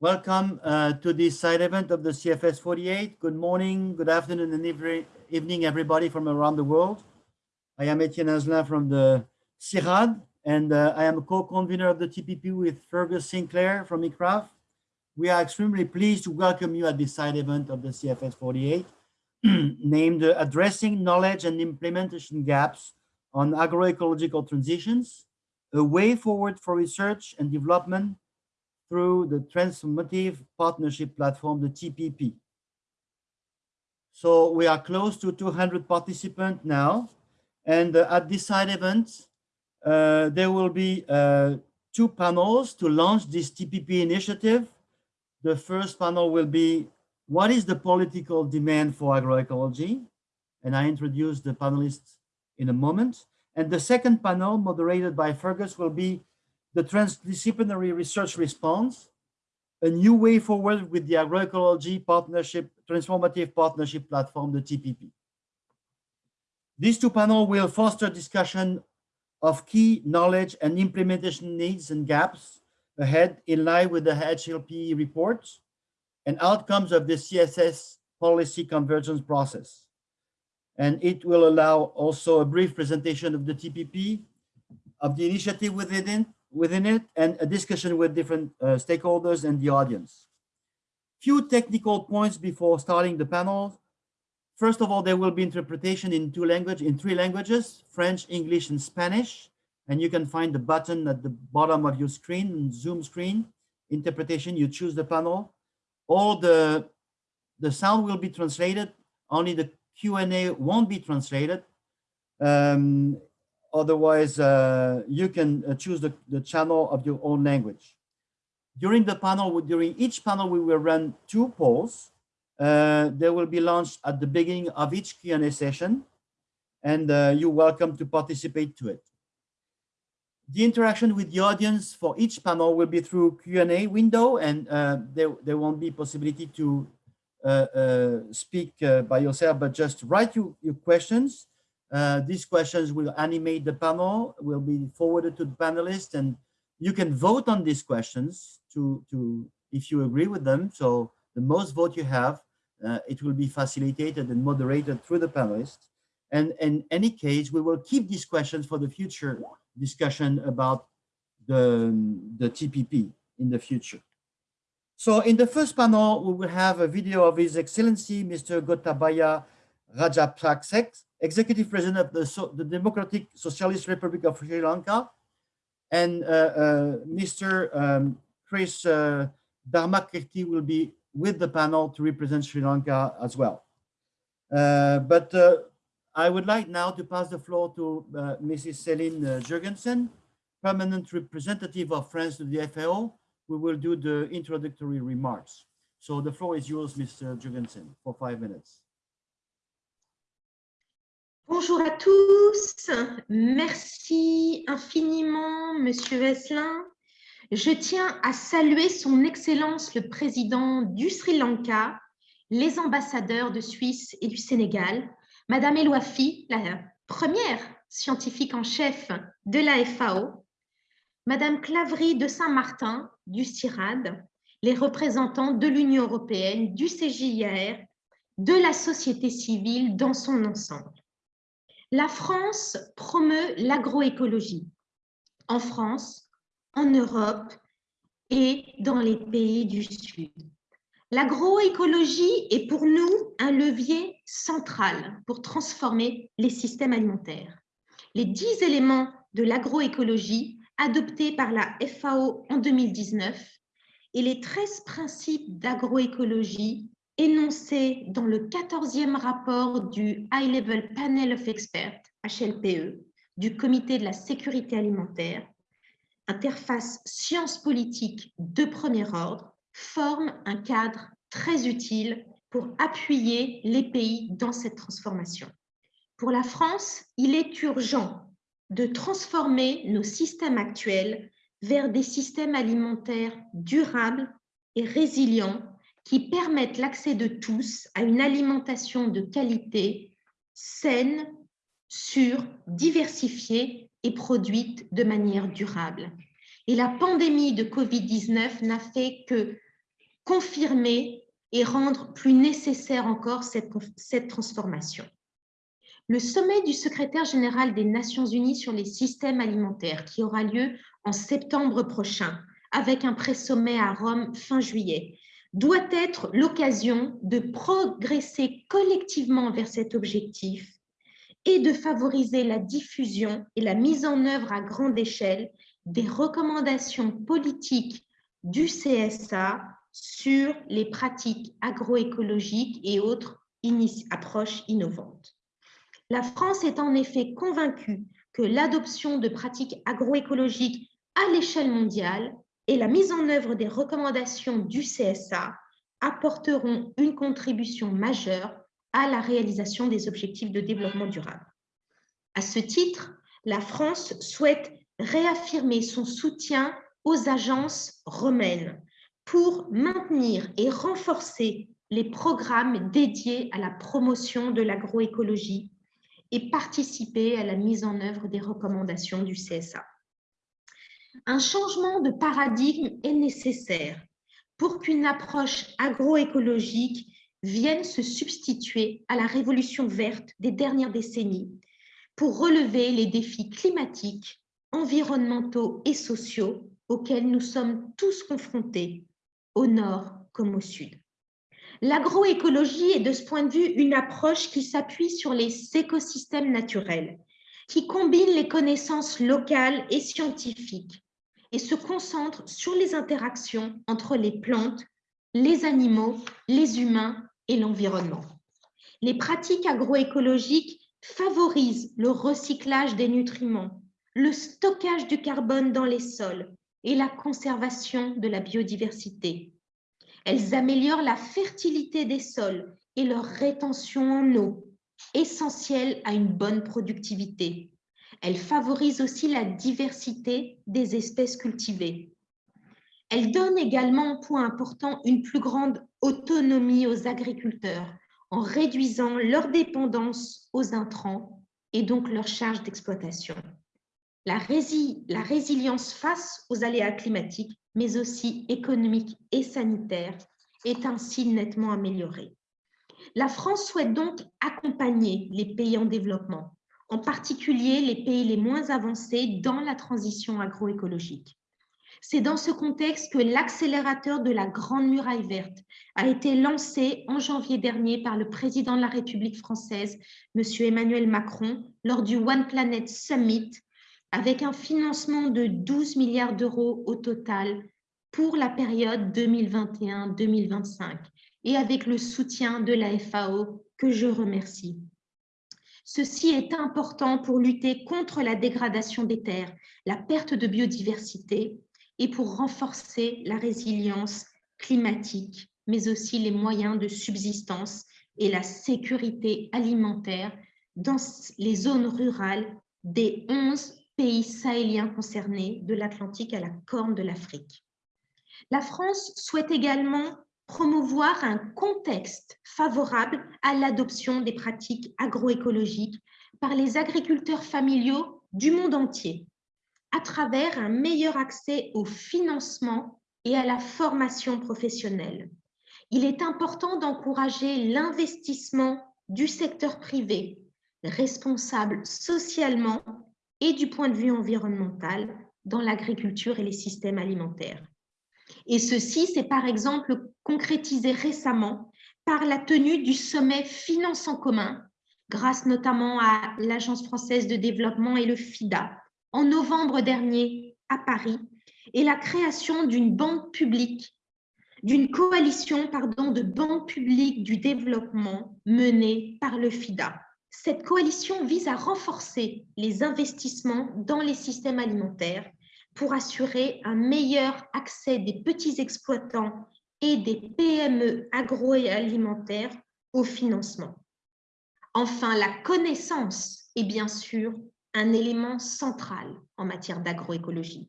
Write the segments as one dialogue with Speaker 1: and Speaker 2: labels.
Speaker 1: Welcome uh, to this side event of the CFS 48. Good morning, good afternoon, and every, evening, everybody from around the world. I am Etienne Hainzelin from the CIRAD, and uh, I am a co-convener of the TPP with Fergus Sinclair from ICRAF. We are extremely pleased to welcome you at this side event of the CFS 48, named Addressing Knowledge and Implementation Gaps on Agroecological Transitions, a way forward for research and development through the Transformative Partnership Platform, the TPP. So we are close to 200 participants now. And uh, at this side event, uh, there will be uh, two panels to launch this TPP initiative. The first panel will be, what is the political demand for agroecology? And I introduce the panelists in a moment. And the second panel, moderated by Fergus, will be the transdisciplinary research response, a new way forward with the agroecology partnership, transformative partnership platform, the TPP. These two panels will foster discussion of key knowledge and implementation needs and gaps ahead in line with the HLP report and outcomes of the CFS policy convergence process. And it will allow also a brief presentation of the TPP, of the initiative within it, within it and a discussion with different uh, stakeholders and the audience. Few technical points before starting the panel. First of all, there will be interpretation in two language, in three languages, French, English, and Spanish. And you can find the button at the bottom of your screen, Zoom screen, interpretation, you choose the panel. All the, the sound will be translated, only the Q&A won't be translated. Um, Otherwise, uh, you can uh, choose the, the channel of your own language. During the panel, during each panel, we will run two polls. Uh, they will be launched at the beginning of each Q&A session, and uh, you're welcome to participate to it. The interaction with the audience for each panel will be through Q&A window, and uh, there, there won't be possibility to uh, speak by yourself, but just write you, your questions uh, these questions will animate the panel, will be forwarded to the panelists, and you can vote on these questions to, to if you agree with them. So the most vote you have, uh, it will be facilitated and moderated through the panelists. And in any case, we will keep these questions for the future discussion about the, the TPP in the future. So in the first panel, we will have a video of His Excellency, Mr. Gotabaya Rajapaksa, executive president of the, so the Democratic Socialist Republic of Sri Lanka, and uh, uh, Mr. Um, Chris uh, Dharmakirti will be with the panel to represent Sri Lanka as well. Uh, but I would like now to pass the floor to Mrs. Céline Jurgensen, permanent representative of France to the FAO. We will do the introductory remarks. So the floor is yours, Mr. Jurgensen, for five minutes.
Speaker 2: Bonjour à tous, merci infiniment Monsieur Veslin. Je tiens à saluer son Excellence le Président du Sri Lanka, les ambassadeurs de Suisse et du Sénégal, Madame Eloafi, la première scientifique en chef de la FAO, Madame Claverie de Saint-Martin du CIRAD, les représentants de l'Union européenne, du CJIR, de la société civile dans son ensemble. La France promeut l'agroécologie en France, en Europe et dans les pays du Sud. L'agroécologie est pour nous un levier central pour transformer les systèmes alimentaires. Les dix éléments de l'agroécologie adoptés par la FAO en 2019 et les 13 principes d'agroécologie énoncé dans le 14e rapport du High Level Panel of Experts, HLPE, du Comité de la sécurité alimentaire, interface sciences politiques de premier ordre, forme un cadre très utile pour appuyer les pays dans cette transformation. Pour la France, il est urgent de transformer nos systèmes actuels vers des systèmes alimentaires durables et résilients qui permettent l'accès de tous à une alimentation de qualité, saine, sûre, diversifiée et produite de manière durable. Et la pandémie de Covid-19 n'a fait que confirmer et rendre plus nécessaire encore cette, transformation. Le sommet du secrétaire général des Nations Unies sur les systèmes alimentaires qui aura lieu en septembre prochain avec un pré-sommet à Rome fin juillet doit être l'occasion de progresser collectivement vers cet objectif et de favoriser la diffusion et la mise en œuvre à grande échelle des recommandations politiques du CSA sur les pratiques agroécologiques et autres approches innovantes. La France est en effet convaincue que l'adoption de pratiques agroécologiques à l'échelle mondiale et la mise en œuvre des recommandations du CSA apporteront une contribution majeure à la réalisation des objectifs de développement durable. À ce titre, la France souhaite réaffirmer son soutien aux agences romaines pour maintenir et renforcer les programmes dédiés à la promotion de l'agroécologie et participer à la mise en œuvre des recommandations du CSA. Un changement de paradigme est nécessaire pour qu'une approche agroécologique vienne se substituer à la révolution verte des dernières décennies pour relever les défis climatiques, environnementaux et sociaux auxquels nous sommes tous confrontés, au nord comme au sud. L'agroécologie est de ce point de vue une approche qui s'appuie sur les écosystèmes naturels, qui combine les connaissances locales et scientifiques et se concentre sur les interactions entre les plantes, les animaux, les humains et l'environnement. Les pratiques agroécologiques favorisent le recyclage des nutriments, le stockage du carbone dans les sols et la conservation de la biodiversité. Elles améliorent la fertilité des sols et leur rétention en eau, essentielle à une bonne productivité. Elle favorise aussi la diversité des espèces cultivées. Elle donne également, point important, une plus grande autonomie aux agriculteurs en réduisant leur dépendance aux intrants et donc leur charge d'exploitation. La, la, résilience face aux aléas climatiques, mais aussi économiques et sanitaires, est ainsi nettement améliorée. La France souhaite donc accompagner les pays en développement en particulier les pays les moins avancés dans la transition agroécologique. C'est dans ce contexte que l'accélérateur de la Grande Muraille verte a été lancé en janvier dernier par le président de la République française, M. Emmanuel Macron, lors du One Planet Summit, avec un financement de 12 milliards d'euros au total pour la période 2021-2025 et avec le soutien de la FAO que je remercie. Ceci est important pour lutter contre la dégradation des terres, la perte de biodiversité et pour renforcer la résilience climatique, mais aussi les moyens de subsistance et la sécurité alimentaire dans les zones rurales des 11 pays sahéliens concernés, de l'Atlantique à la Corne de l'Afrique. La France souhaite également promouvoir un contexte favorable à l'adoption des pratiques agroécologiques par les agriculteurs familiaux du monde entier, à travers un meilleur accès au financement et à la formation professionnelle. Il est important d'encourager l'investissement du secteur privé, responsable socialement et du point de vue environnemental dans l'agriculture et les systèmes alimentaires. Et ceci s'est par exemple concrétisé récemment par la tenue du sommet Finance en commun, grâce notamment à l'Agence française de développement et le FIDA, en novembre dernier à Paris, et la création d'une banque publique, d'une coalition pardon, de banques publiques du développement menée par le FIDA. Cette coalition vise à renforcer les investissements dans les systèmes alimentaires pour assurer un meilleur accès des petits exploitants et des PME agroalimentaires au financement. Enfin, la connaissance est bien sûr un élément central en matière d'agroécologie.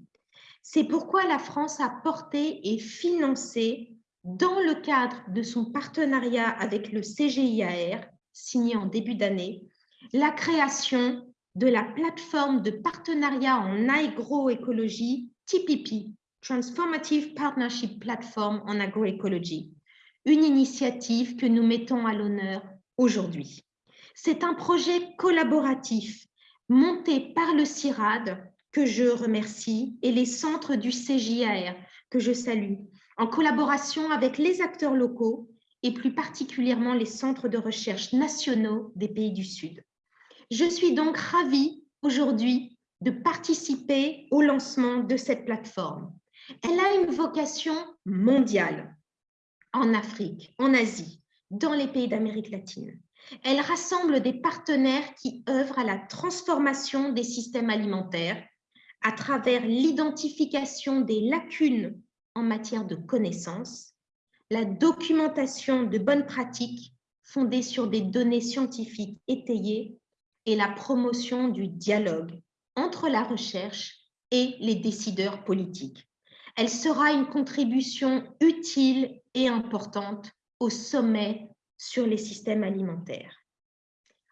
Speaker 2: C'est pourquoi la France a porté et financé, dans le cadre de son partenariat avec le CGIAR, signé en début d'année, la création de la plateforme de partenariat en agroécologie TPP Transformative Partnership Platform en agroécologie, une initiative que nous mettons à l'honneur aujourd'hui. C'est un projet collaboratif monté par le CIRAD, que je remercie, et les centres du CJAR, que je salue, en collaboration avec les acteurs locaux et plus particulièrement les centres de recherche nationaux des pays du Sud. Je suis donc ravie aujourd'hui de participer au lancement de cette plateforme. Elle a une vocation mondiale en Afrique, en Asie, dans les pays d'Amérique latine. Elle rassemble des partenaires qui œuvrent à la transformation des systèmes alimentaires à travers l'identification des lacunes en matière de connaissances, la documentation de bonnes pratiques fondées sur des données scientifiques étayées et la promotion du dialogue entre la recherche et les décideurs politiques. Elle sera une contribution utile et importante au sommet sur les systèmes alimentaires.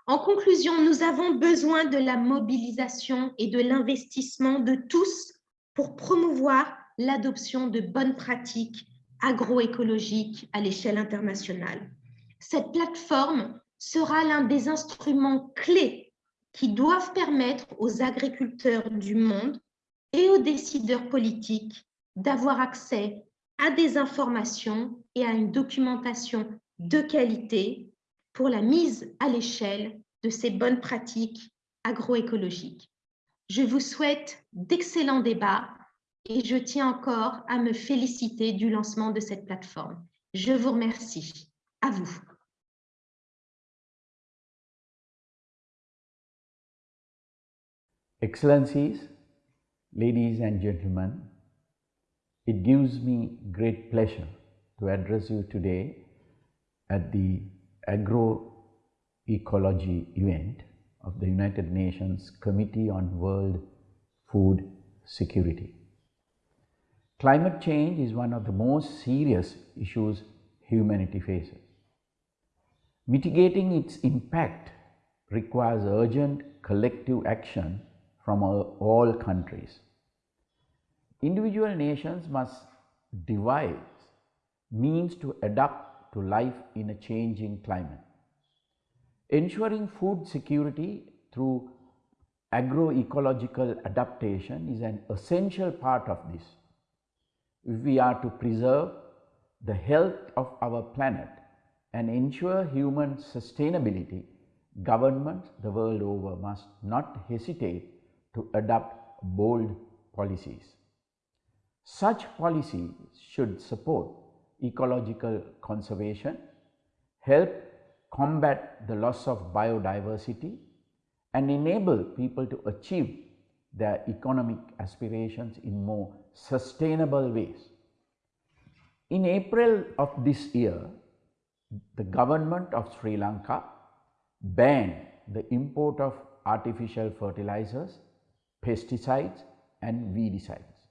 Speaker 2: En conclusion, nous avons besoin de la mobilisation et de l'investissement de tous pour promouvoir l'adoption de bonnes pratiques agroécologiques à l'échelle internationale. Cette plateforme sera l'un des instruments clés qui doivent permettre aux agriculteurs du monde et aux décideurs politiques d'avoir accès à des informations et à une documentation de qualité pour la mise à l'échelle de ces bonnes pratiques agroécologiques. Je vous souhaite d'excellents débats et je tiens encore à me féliciter du lancement de cette plateforme. Je vous remercie. À vous.
Speaker 3: Excellencies, ladies and gentlemen, it gives me great pleasure to address you today at the agroecology event of the United Nations Committee on World Food Security. Climate change is one of the most serious issues humanity faces. Mitigating its impact requires urgent collective action from all countries. Individual nations must devise means to adapt to life in a changing climate. Ensuring food security through agroecological adaptation is an essential part of this if we are to preserve the health of our planet and ensure human sustainability, governments the world over must not hesitate to adopt bold policies. Such policies should support ecological conservation, help combat the loss of biodiversity and enable people to achieve their economic aspirations in more sustainable ways. In April of this year, the government of Sri Lanka banned the import of artificial fertilizers, pesticides and weedicides.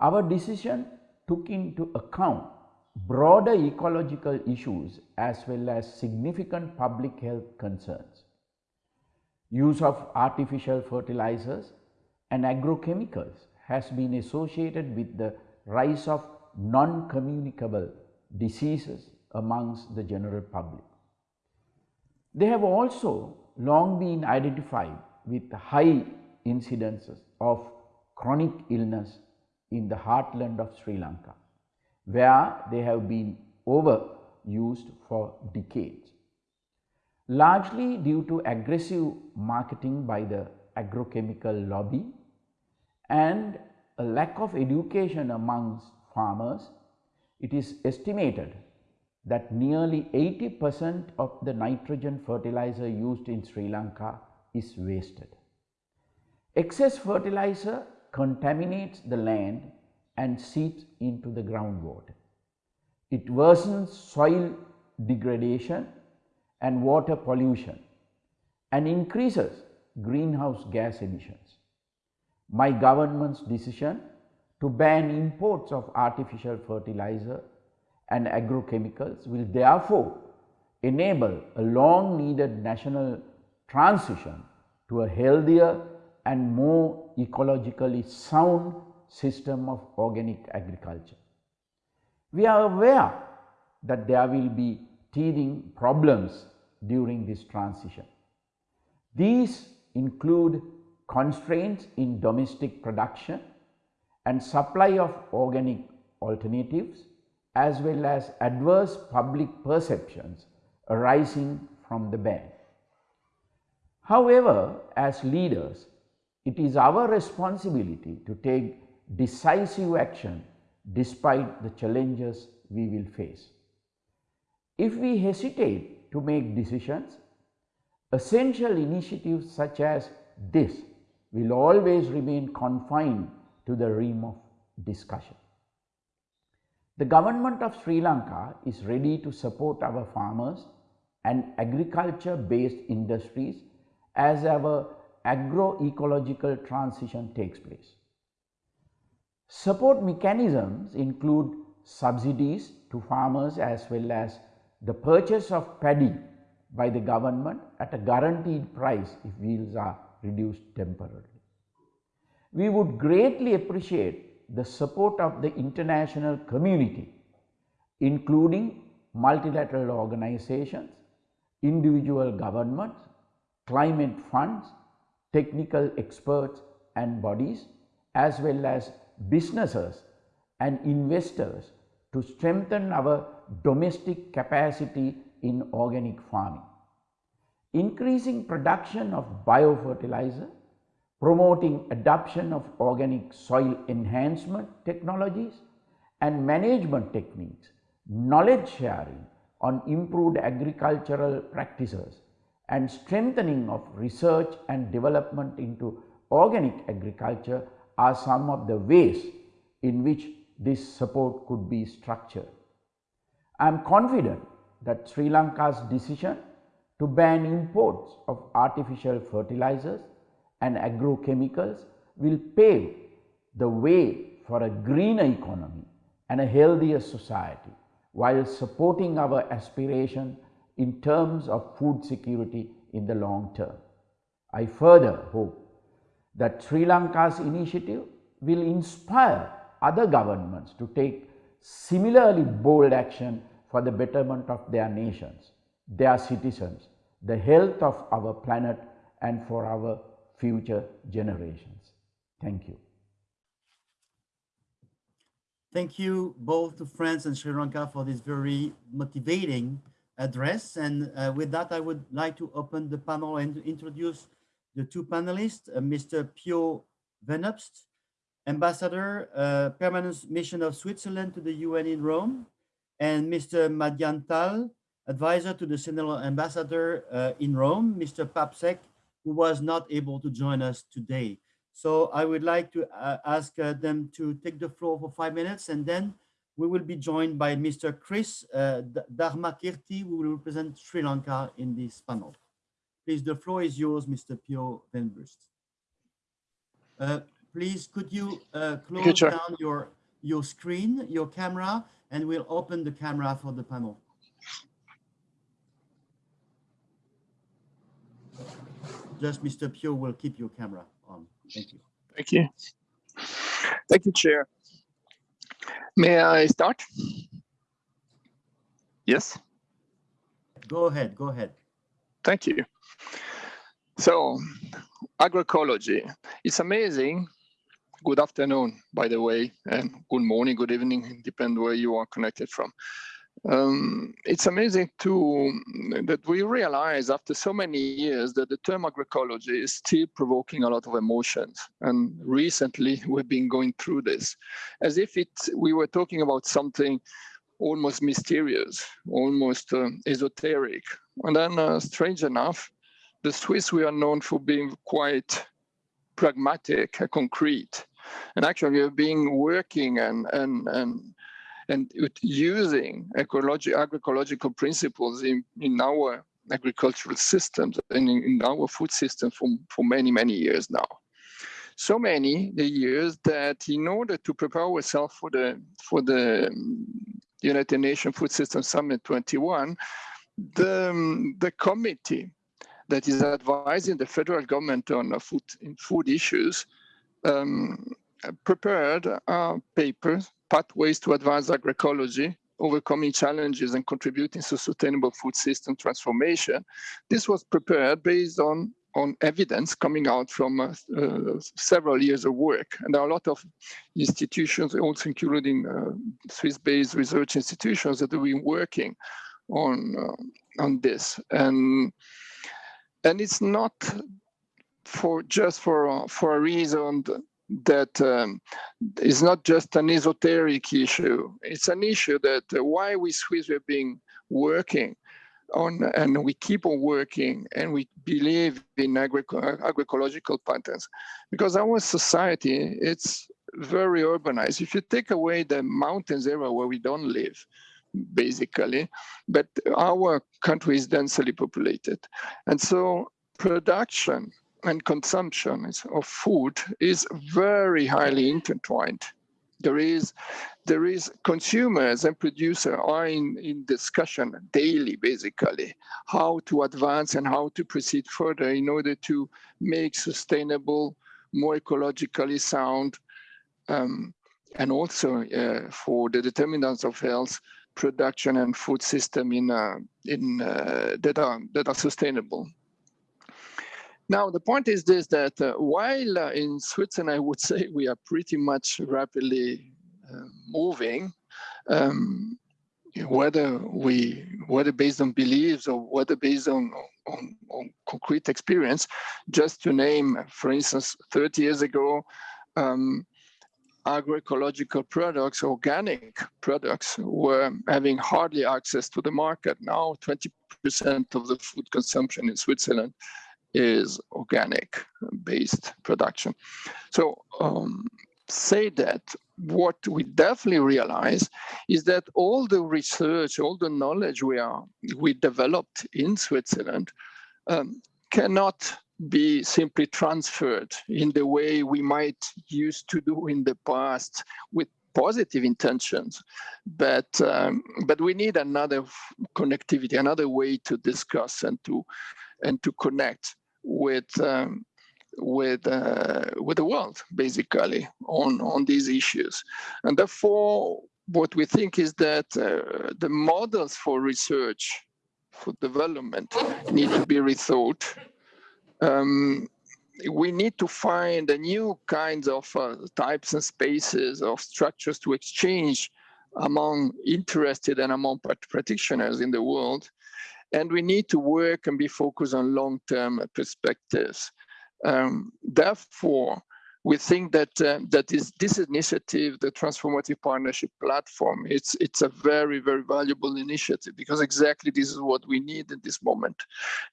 Speaker 3: Our decision took into account broader ecological issues as well as significant public health concerns. Use of artificial fertilizers and agrochemicals has been associated with the rise of non-communicable diseases amongst the general public. They have also long been identified with high incidences of chronic illness in the heartland of Sri Lanka, where they have been overused for decades. Largely due to aggressive marketing by the agrochemical lobby and a lack of education amongst farmers, it is estimated that nearly 80 percent of the nitrogen fertilizer used in Sri Lanka is wasted. Excess fertilizer contaminates the land and seeps into the groundwater. It worsens soil degradation and water pollution and increases greenhouse gas emissions my government's decision to ban imports of artificial fertilizer and agrochemicals will therefore enable a long needed national transition to a healthier and more ecologically sound system of organic agriculture. We are aware that there will be teething problems during this transition. These include constraints in domestic production and supply of organic alternatives as well as adverse public perceptions arising from the ban. However, as leaders, it is our responsibility to take decisive action despite the challenges we will face. If we hesitate to make decisions, essential initiatives such as this will always remain confined to the realm of discussion. The government of Sri Lanka is ready to support our farmers and agriculture based industries as our agroecological transition takes place. Support mechanisms include subsidies to farmers as well as the purchase of paddy by the government at a guaranteed price if yields are reduced temporarily. We would greatly appreciate the support of the international community including multilateral organizations, individual governments, climate funds, technical experts and bodies as well as businesses and investors to strengthen our domestic capacity in organic farming. Increasing production of biofertilizer, promoting adoption of organic soil enhancement technologies and management techniques, knowledge sharing on improved agricultural practices and strengthening of research and development into organic agriculture are some of the ways in which this support could be structured. I am confident that Sri Lanka's decision to ban imports of artificial fertilizers and agrochemicals will pave the way for a greener economy and a healthier society while supporting our aspiration in terms of food security in the long term. I further hope that Sri Lanka's initiative will inspire other governments to take similarly bold action for the betterment of their nations, their citizens, the health of our planet and for our future generations. Thank you.
Speaker 1: Thank you both to France and Sri Lanka for this very motivating address. And uh, with that, I would like to open the panel and introduce the two panelists, uh, Mr. Pio Wennubst, Ambassador, uh, Permanent Mission of Switzerland to the UN in Rome, and Mr. Madian Tal, Advisor to the Senegal Ambassador uh, in Rome, Mr. Papa Seck, who was not able to join us today. So I would like to uh, ask uh, them to take the floor for five minutes and then we will be joined by Mr. Chris uh, Dharmakirti, who will represent Sri Lanka in this panel. Please, the floor is yours, Mr. Pio Wennubst. Uh, please, could you uh, close you, down your, your screen, your camera, and we'll open the camera for the panel. Just Mr. Pio will keep your camera on. Thank you.
Speaker 4: Thank you. Thank you, Chair. May I start? Yes?
Speaker 1: Go ahead, go ahead.
Speaker 4: Thank you. So, agroecology. It's amazing. Good afternoon, by the way, and good morning, good evening, depend where you are connected from. Um, it's amazing to that we realize after so many years that the term agroecology is still provoking a lot of emotions. And recently we've been going through this as if it we were talking about something almost mysterious, almost uh, esoteric. And then uh, strange enough, the Swiss, we are known for being quite pragmatic, concrete. And actually we have been working and, and, and and using ecology, agroecological principles in, in our agricultural systems and in, in our food system for, for many, many years now. So many the years that in order to prepare ourselves for the for the um, United Nations Food System Summit 21, the, um, the committee that is advising the federal government on food food issues um, prepared a paper, Pathways to advance Agroecology, Overcoming Challenges and Contributing to Sustainable Food System Transformation. This was prepared based on on evidence coming out from uh, uh, several years of work. And there are a lot of institutions, also including uh, Swiss-based research institutions that have been working on uh, on this. And and it's not for just for for a reason that um, is not just an esoteric issue. It's an issue that uh, why we Swiss have been working on and we keep on working and we believe in agri agroecological patterns because our society it's very urbanized. If you take away the mountains area where we don't live basically but our country is densely populated. And so production and consumption of food is very highly intertwined. There is there is consumers and producers are in, in discussion daily basically how to advance and how to proceed further in order to make sustainable more ecologically sound um, and also uh, for the determinants of health production and food system in uh, in uh, that are that are sustainable now, the point is this, that uh, while uh, in Switzerland, I would say we are pretty much rapidly uh, moving, um, whether we, whether based on beliefs or whether based on, on, on, concrete experience, just to name, for instance, 30 years ago, um, agroecological products, organic products were having hardly access to the market. Now 20% of the food consumption in Switzerland is organic based production. So um, say that what we definitely realize is that all the research, all the knowledge we are we developed in Switzerland um, cannot be simply transferred in the way we might used to do in the past with positive intentions but um, but we need another connectivity another way to discuss and to and to connect with um, with uh, with the world basically on on these issues. And therefore what we think is that uh, the models for research for development need to be rethought. Um, we need to find a new kinds of uh, types and spaces of structures to exchange among interested and among practitioners in the world and we need to work and be focused on long-term perspectives. Um, therefore, we think that uh, that is this initiative, the Transformative Partnership Platform, it's it's a very very valuable initiative because exactly this is what we need at this moment.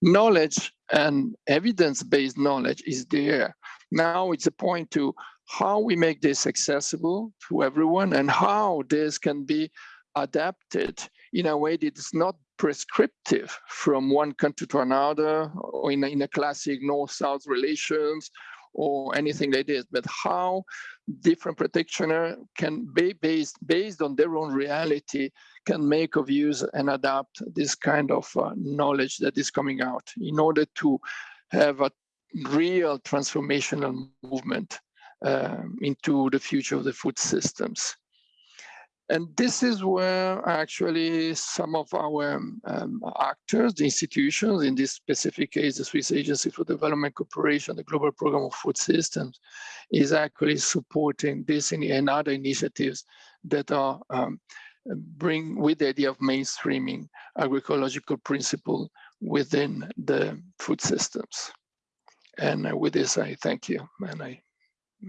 Speaker 4: Knowledge and evidence-based knowledge is there. Now it's a point to how we make this accessible to everyone and how this can be adapted in a way that is not prescriptive from one country to another or in a, in a classic north-south relations or anything like this, but how different practitioner can be based based on their own reality can make of use and adapt this kind of uh, knowledge that is coming out in order to have a real transformational movement um, into the future of the food systems. And this is where actually some of our um, actors, the institutions, in this specific case, the Swiss Agency for Development Cooperation, the Global Program of Food Systems, is actually supporting this and other initiatives that are um, bring with the idea of mainstreaming agroecological principle within the food systems. And uh, with this, I thank you. And I,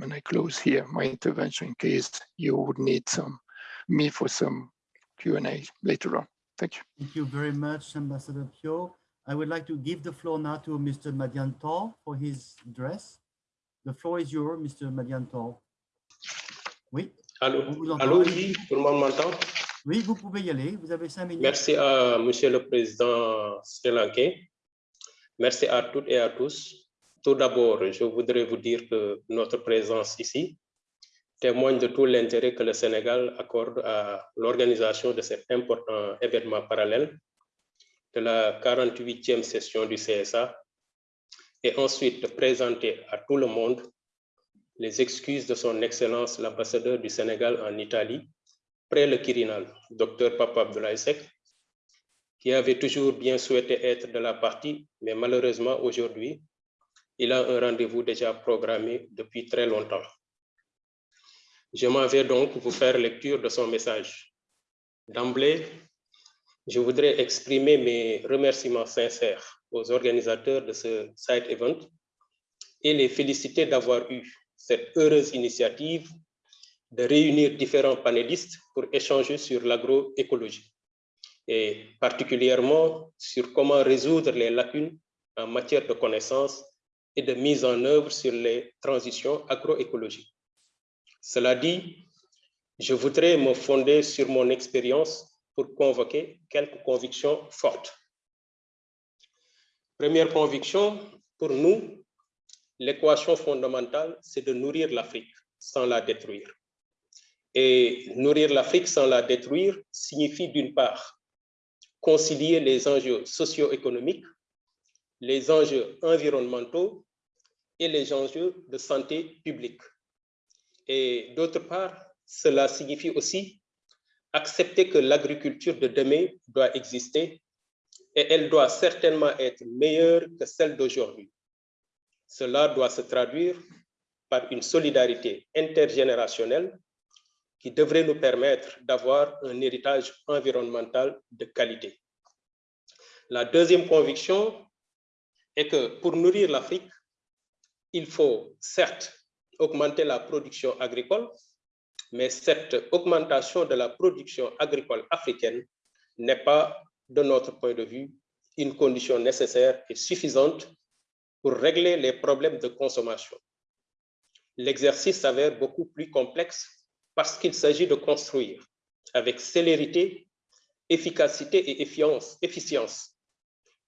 Speaker 4: and I close here my intervention in case you would need some me for some Q&A later on. Thank you.
Speaker 1: Thank you very much, Ambassador Pio. I would like to give the floor now to Mr. Madiantor for his address. The floor is yours, Mr. Madiantor. Oui?
Speaker 5: Allô, allô oui, tout le monde m'entend?
Speaker 1: Oui, vous pouvez y aller, vous avez cinq minutes.
Speaker 5: Merci à Monsieur le Président Sri Lankais. Merci à toutes et à tous. Tout d'abord, je voudrais vous dire que notre présence ici témoigne de tout l'intérêt que le Sénégal accorde à l'organisation de cet important événement parallèle de la 48e session du CSA et ensuite de présenter à tout le monde les excuses de son Excellence l'ambassadeur du Sénégal en Italie, près le Quirinal, Dr Papa qui avait toujours bien souhaité être de la partie, mais malheureusement aujourd'hui, il a un rendez-vous déjà programmé depuis très longtemps. Je m'en vais donc vous faire lecture de son message. D'emblée, je voudrais exprimer mes remerciements sincères aux organisateurs de ce site event et les féliciter d'avoir eu cette heureuse initiative de réunir différents panélistes pour échanger sur l'agroécologie et particulièrement sur comment résoudre les lacunes en matière de connaissances et de mise en œuvre sur les transitions agroécologiques. Cela dit, je voudrais me fonder sur mon expérience pour convoquer quelques convictions fortes. Première conviction, pour nous, l'équation fondamentale, c'est de nourrir l'Afrique sans la détruire. Et nourrir l'Afrique sans la détruire signifie d'une part concilier les enjeux socio-économiques, les enjeux environnementaux et les enjeux de santé publique. Et d'autre part, cela signifie aussi accepter que l'agriculture de demain doit exister et elle doit certainement être meilleure que celle d'aujourd'hui. Cela doit se traduire par une solidarité intergénérationnelle qui devrait nous permettre d'avoir un héritage environnemental de qualité. La deuxième conviction est que pour nourrir l'Afrique, il faut certes augmenter la production agricole, mais cette augmentation de la production agricole africaine n'est pas, de notre point de vue, une condition nécessaire et suffisante pour régler les problèmes de consommation. L'exercice s'avère beaucoup plus complexe parce qu'il s'agit de construire avec célérité, efficacité et efficience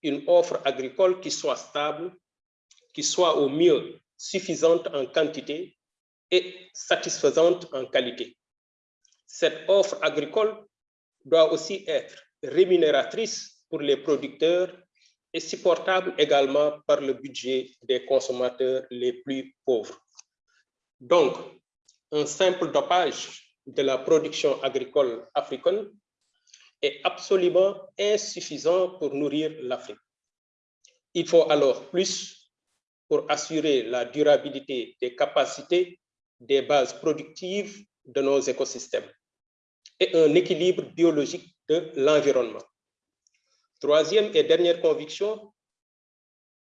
Speaker 5: une offre agricole qui soit stable, qui soit au mieux suffisante en quantité et satisfaisante en qualité. Cette offre agricole doit aussi être rémunératrice pour les producteurs et supportable également par le budget des consommateurs les plus pauvres. Donc, un simple dopage de la production agricole africaine est absolument insuffisant pour nourrir l'Afrique. Il faut alors plus pour assurer la durabilité des capacités des bases productives de nos écosystèmes et un équilibre biologique de l'environnement. Troisième et dernière conviction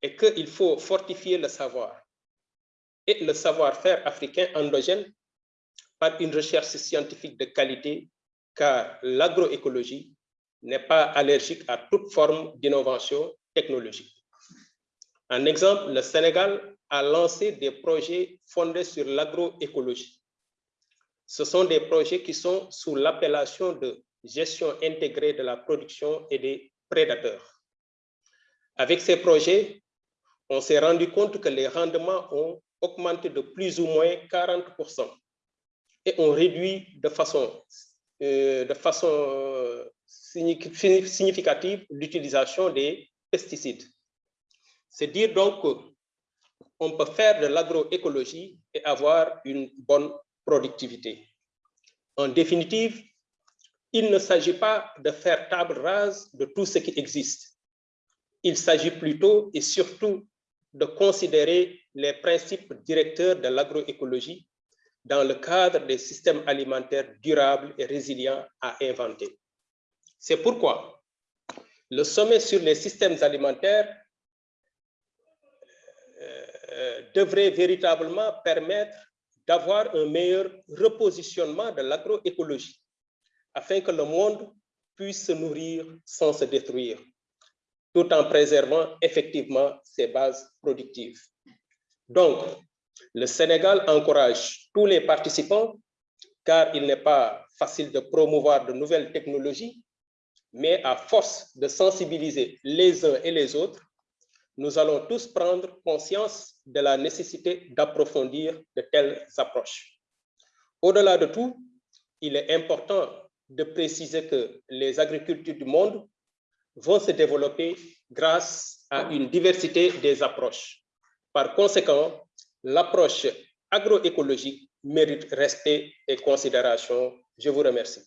Speaker 5: est qu'il faut fortifier le savoir et le savoir-faire africain endogène par une recherche scientifique de qualité, car l'agroécologie n'est pas allergique à toute forme d'innovation technologique. Un exemple, le Sénégal a lancé des projets fondés sur l'agroécologie. Ce sont des projets qui sont sous l'appellation de gestion intégrée de la production et des prédateurs. Avec ces projets, on s'est rendu compte que les rendements ont augmenté de plus ou moins 40% et ont réduit de façon, euh, euh, significative l'utilisation des pesticides. C'est dire donc qu'on peut faire de l'agroécologie et avoir une bonne productivité. En définitive, il ne s'agit pas de faire table rase de tout ce qui existe. Il s'agit plutôt et surtout de considérer les principes directeurs de l'agroécologie dans le cadre des systèmes alimentaires durables et résilients à inventer. C'est pourquoi le sommet sur les systèmes alimentaires devrait véritablement permettre d'avoir un meilleur repositionnement de l'agroécologie afin que le monde puisse se nourrir sans se détruire, tout en préservant effectivement ses bases productives. Donc, le Sénégal encourage tous les participants, car il n'est pas facile de promouvoir de nouvelles technologies, mais à force de sensibiliser les uns et les autres, nous allons tous prendre conscience de la nécessité d'approfondir de telles approches. Au-delà de tout, il est important de préciser que les agricultures du monde vont se développer grâce à une diversité des approches. Par conséquent, l'approche agroécologique mérite respect et considération. Je vous remercie.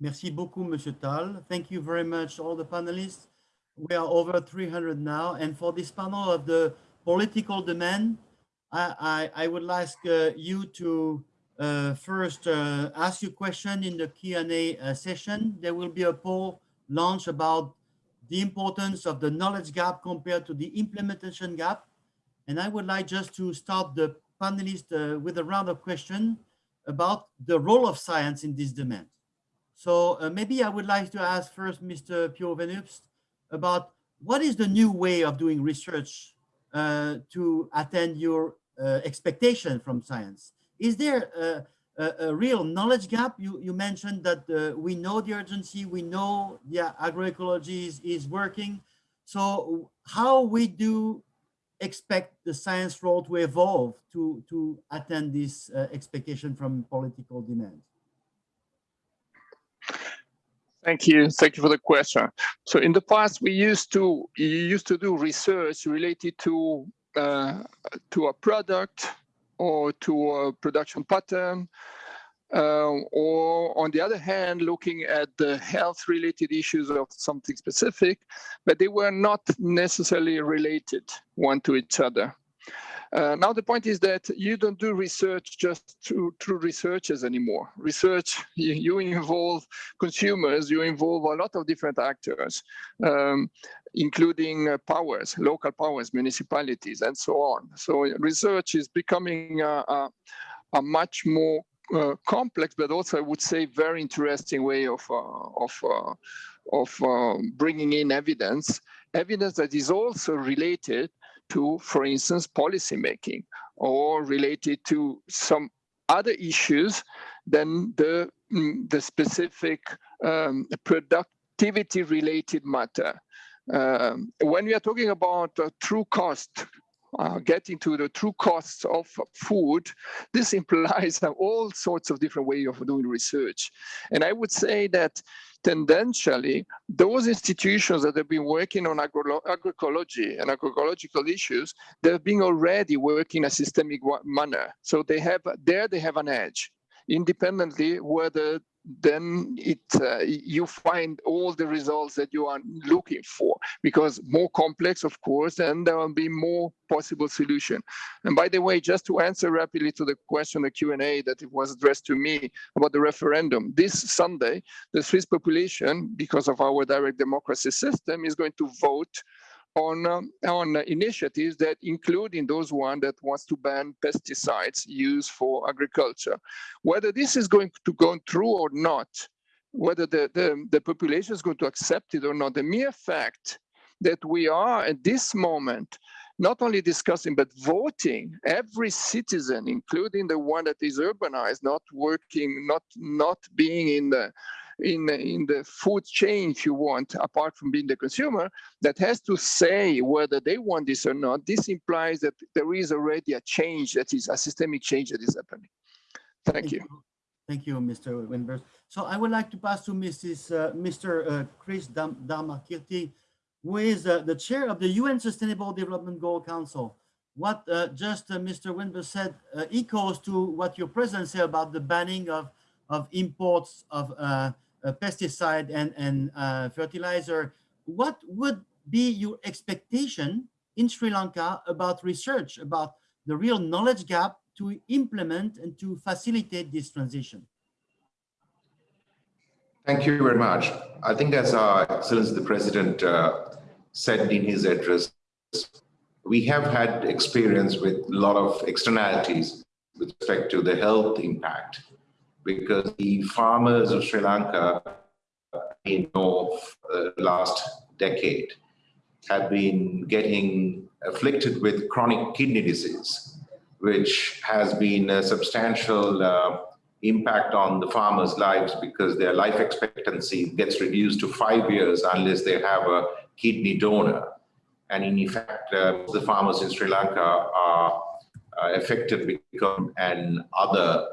Speaker 1: Merci beaucoup, Monsieur Tal. Thank you very much, all the panelists. We are over 300 now. And for this panel of the political demand, I, I, I would ask uh, you to uh, first uh, ask your question in the Q&A uh, session. There will be a poll launched about the importance of the knowledge gap compared to the implementation gap. And I would like just to start the panelists uh, with a round of questions about the role of science in this demand. So uh, maybe I would like to ask first Mr. Pio Wennubst about what is the new way of doing research uh, to attend your uh, expectation from science? Is there a, a, a, real knowledge gap? You, you mentioned that uh, we know the urgency, we know yeah, agroecology is, is working. So how we do expect the science role to evolve to, to attend this uh, expectation from political demand?
Speaker 4: Thank you. Thank you for the question. So in the past, we used to used to do research related to uh, to a product or to a production pattern, uh, or on the other hand, looking at the health related issues of something specific, but they were not necessarily related one to each other. Uh, now the point is that you don't do research just through, through researchers anymore. Research, you, you, involve consumers, you involve a lot of different actors, um, including uh, powers, local powers, municipalities, and so on. So research is becoming a, a, a much more uh, complex, but also I would say very interesting way of uh, of uh, of um, bringing in evidence, evidence that is also related to, for instance, policymaking or related to some other issues than the, mm, the specific um, productivity related matter. Um, when we are talking about uh, true cost, uh, getting to the true costs of food, this implies all sorts of different ways of doing research. And I would say that tendentially, those institutions that have been working on agro agroecology and agroecological issues, they've been already working in a systemic manner. So they have there they have an edge, independently whether then it uh, you find all the results that you are looking for because more complex of course and there will be more possible solution. And by the way just to answer rapidly to the question the q&a that it was addressed to me about the referendum this sunday the swiss population because of our direct democracy system is going to vote on um, on initiatives that including those one that wants to ban pesticides used for agriculture. Whether this is going to go through or not, whether the, the, the population is going to accept it or not, the mere fact that we are at this moment not only discussing but voting every citizen including the one that is urbanized not working not not being in the in, in the food chain, if you want, apart from being the consumer, that has to say whether they want this or not. This implies that there is already a change that is a systemic change that is happening. Thank, Thank you. you.
Speaker 1: Thank you, Mr. Wennubst. So I would like to pass to Mrs. Uh, Mr. Uh, Chris Dam Damakirti, who is uh, the chair of the UN Sustainable Development Goal Council. What uh, just uh, Mr. Wennubst said uh, echoes to what your president said about the banning of, of imports of uh, pesticide and, and uh, fertilizer, what would be your expectation in Sri Lanka about research, about the real knowledge gap to implement and to facilitate this transition?
Speaker 6: Thank you very much. I think as our Excellency the President uh, said in his address, we have had experience with a lot of externalities with respect to the health impact because the farmers of Sri Lanka in the uh, last decade have been getting afflicted with chronic kidney disease, which has been a substantial uh, impact on the farmers' lives because their life expectancy gets reduced to five years unless they have a kidney donor. And in fact, uh, the farmers in Sri Lanka are uh, affected because and other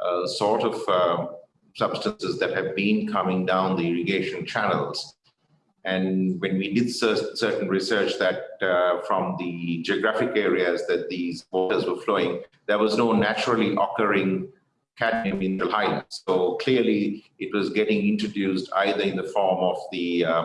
Speaker 6: uh, sort of uh, substances that have been coming down the irrigation channels And when we did certain research that uh, from the geographic areas that these waters were flowing, there was no naturally occurring cadmium in the highlands. So clearly it was getting introduced either in the form of the uh,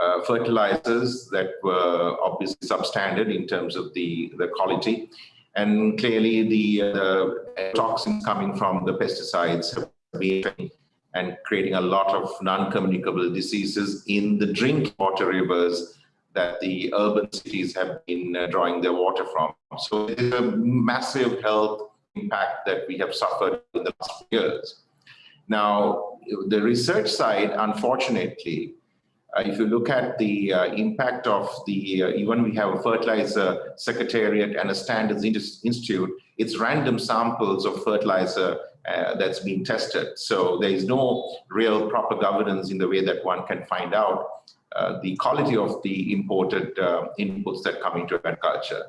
Speaker 6: uh, fertilizers that were obviously substandard in terms of the, the quality. And clearly the, uh, toxins coming from the pesticides have been and creating a lot of non-communicable diseases in the drinking water rivers that the urban cities have been uh, drawing their water from. So it's a massive health impact that we have suffered in the last years. Now, the research side, unfortunately, if you look at the uh, impact of the, uh, even we have a fertilizer secretariat and a standards institute, it's random samples of fertilizer uh, that's been tested. So there is no real proper governance in the way that one can find out uh, the quality of the imported uh, inputs that come into agriculture.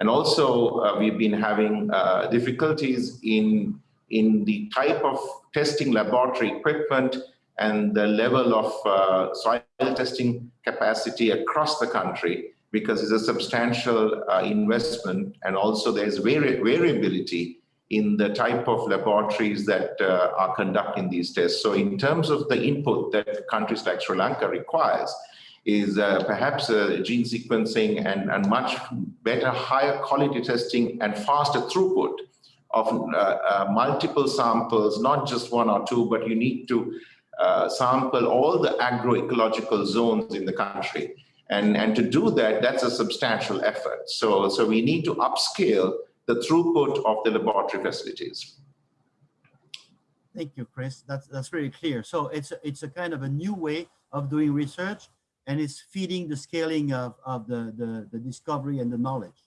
Speaker 6: And also we've been having difficulties in, in the type of testing laboratory equipment and the level of uh, soil testing capacity across the country because it's a substantial uh, investment and also there's vari variability in the type of laboratories that uh, are conducting these tests. So in terms of the input that countries like Sri Lanka requires, is uh, perhaps uh, gene sequencing and, and much better, higher quality testing and faster throughput of uh, uh, multiple samples, not just one or two, but you need to uh, sample all the agroecological zones in the country. And, and to do that, that's a substantial effort. So, so we need to upscale the throughput of the laboratory facilities.
Speaker 1: Thank you, Chris. That's that's very clear. So it's a, it's a kind of a new way of doing research, and it's feeding the scaling of of the the, the discovery and the knowledge.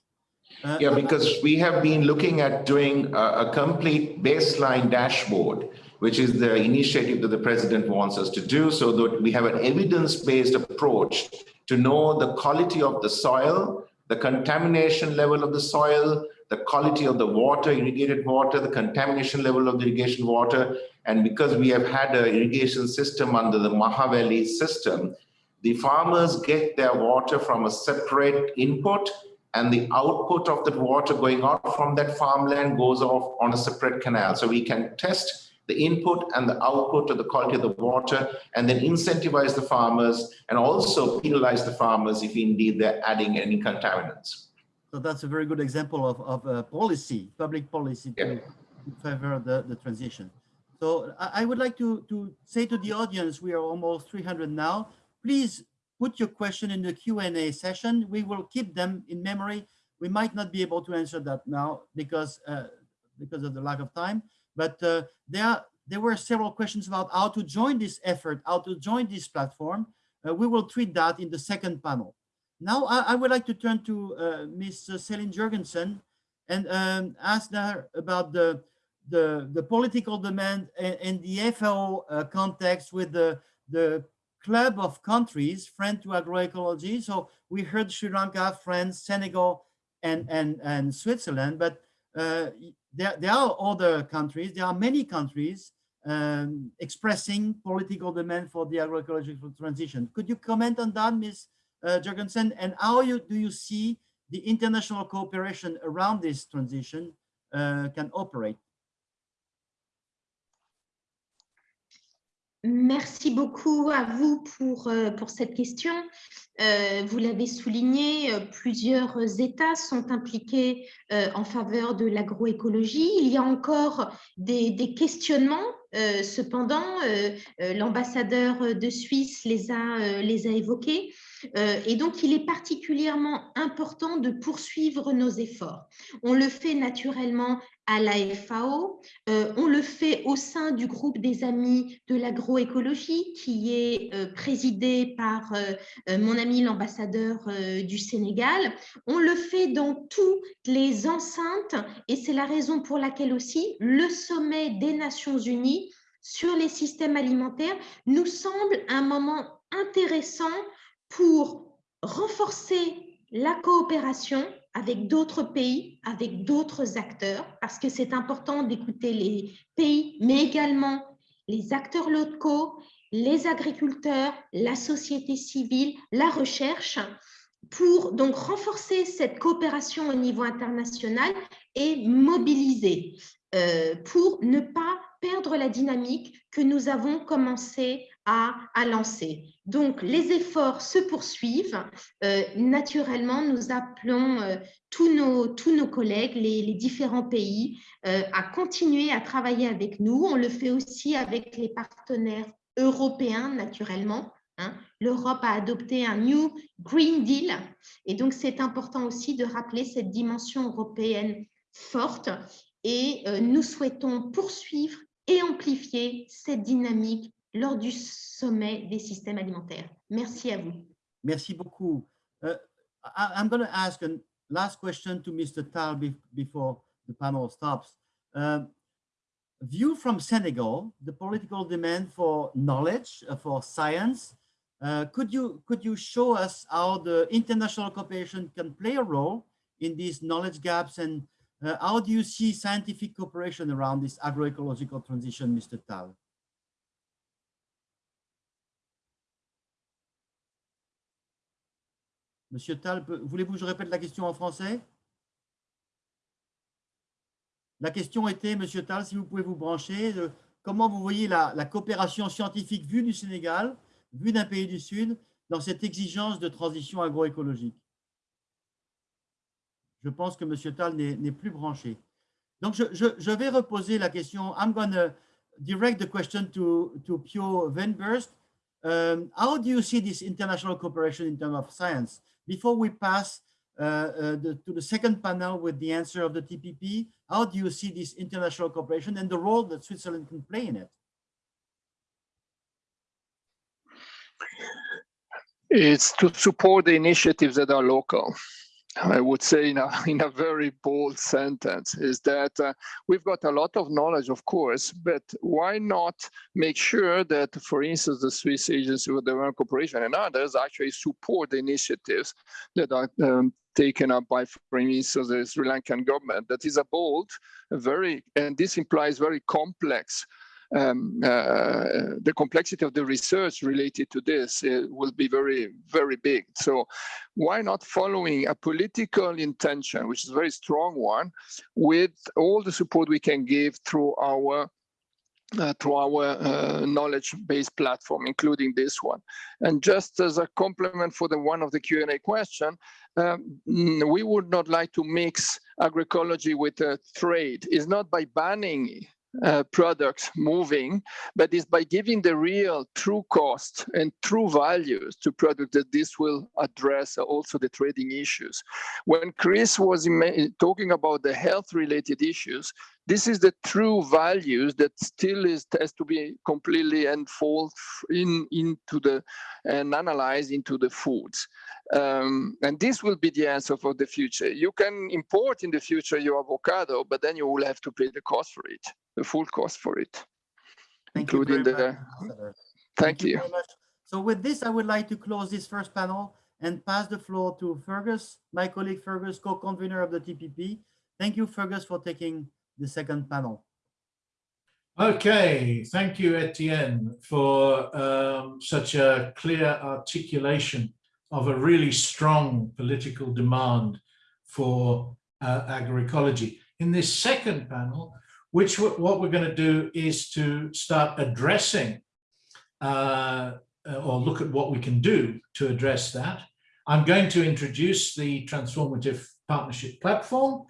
Speaker 6: Uh, yeah, because we have been looking at doing a, a complete baseline dashboard which is the initiative that the president wants us to do so that we have an evidence-based approach to know the quality of the soil, the contamination level of the soil, the quality of the water, irrigated water, the contamination level of the irrigation water. And because we have had an irrigation system under the Mahaweli system, the farmers get their water from a separate input and the output of that water going out from that farmland goes off on a separate canal. So we can test the input and the output of the quality of the water, and then incentivize the farmers and also penalize the farmers if indeed they're adding any contaminants.
Speaker 1: So that's a very good example of, of a policy, public policy yeah. to, favor the, the transition. So I, I would like to, to say to the audience, we are almost 300 now. Please put your question in the Q&A session. We will keep them in memory. We might not be able to answer that now because, uh, because of the lack of time. But uh, there, there were several questions about how to join this effort, how to join this platform. Uh, we will treat that in the second panel. Now, I, I would like to turn to uh, Ms. Celine Jurgensen and um, ask her about the, the, the political demand in the FAO context with the, the club of countries, friend to agroecology. So we heard Sri Lanka, France, Senegal, and, and, and Switzerland, but there, there are other countries, there are many countries um, expressing political demand for the agroecological transition. Could you comment on that, Ms. Uh, Jurgensen, and how you, do you see the international cooperation around this transition uh, can operate?
Speaker 2: Merci beaucoup à vous pour, euh, cette question. Euh, vous l'avez souligné, euh, plusieurs États sont impliqués en faveur de l'agroécologie. Il y a encore des, questionnements cependant, l'ambassadeur de Suisse les a évoqués. Et donc, il est particulièrement important de poursuivre nos efforts. On le fait naturellement à la FAO. Euh, on le fait au sein du groupe des amis de l'agroécologie qui est euh, présidé par euh, mon ami l'ambassadeur du Sénégal. On le fait dans toutes les enceintes et c'est la raison pour laquelle aussi le sommet des Nations Unies sur les systèmes alimentaires nous semble un moment intéressant pour renforcer la coopération avec d'autres pays, avec d'autres acteurs, parce que c'est important d'écouter les pays, mais également les acteurs locaux les agriculteurs, la société civile, la recherche, pour donc renforcer cette coopération au niveau international et mobiliser euh, pour ne pas perdre la dynamique que nous avons commencé à, à lancer. Donc, les efforts se poursuivent. Euh, naturellement, nous appelons euh, tous, nos, collègues, les, différents pays, euh, à continuer à travailler avec nous. On le fait aussi avec les partenaires européens, naturellement. Hein. L'Europe a adopté un New Green Deal et donc c'est important aussi de rappeler cette dimension européenne forte et nous souhaitons poursuivre et amplifier cette dynamique lors du sommet des systèmes alimentaires. Merci à vous.
Speaker 1: Merci beaucoup. Uh, I, I'm going to ask a last question to Mr. Tal be- before the panel stops. Uh, view from Senegal, the political demand for knowledge, uh, for science, uh, could you could you show us how the international cooperation can play a role in these knowledge gaps and uh, how do you see scientific cooperation around this agroecological transition, Mr. Tal? Monsieur Tal, voulez-vous que je répète la question en français? La question était, Monsieur Tal, si vous pouvez vous brancher, de comment vous voyez la, coopération scientifique vue du Sénégal, vue d'un pays du Sud, dans cette exigence de transition agroécologique? Je pense que Monsieur Tal n'est plus branché. Donc, je vais reposer la question. I'm going to direct the question to, to Pio Venburst. Um, how do you see this international cooperation in terms of science? Before we pass uh, uh, the, to the second panel with the answer of the TPP, how do you see this international cooperation and the role that Switzerland can play in it?
Speaker 4: It's to support the initiatives that are local. I would say in a, in a very bold sentence is that uh, we've got a lot of knowledge, of course, but why not make sure that, for instance, the Swiss Agency for Development Cooperation and others actually support the initiatives that are um, taken up by, for instance, the Sri Lankan government. That is a bold, a very, and this implies very complex um, uh, the complexity of the research related to this uh, will be very, very big. So why not following a political intention, which is a very strong one, with all the support we can give through our uh, through our uh, knowledge-based platform, including this one. And just as a complement for the one of the Q&A question, um, we would not like to mix agroecology with uh, trade. It's not by banning uh, products moving, but it's by giving the real true cost and true values to products that this will address also the trading issues. When Chris was talking about the health related issues, this is the true values that still is has to be completely unfold in into the and analyzed into the foods um, and this will be the answer for the future you can import in the future your avocado but then you will have to pay the cost for it the full cost for it
Speaker 1: Thank you
Speaker 4: including
Speaker 1: very
Speaker 4: the
Speaker 1: much, Ambassador.
Speaker 4: thank you
Speaker 1: very much. So with this, I would like to close this first panel and pass the floor to Fergus, my colleague Fergus, co-convener of the TPP. Thank you, Fergus, for taking the second panel.
Speaker 7: Okay, thank you, Etienne, for um, such a clear articulation of a really strong political demand for uh, agroecology. In this second panel, which what we're going to do is to start addressing uh, or look at what we can do to address that. I'm going to introduce the transformative partnership platform,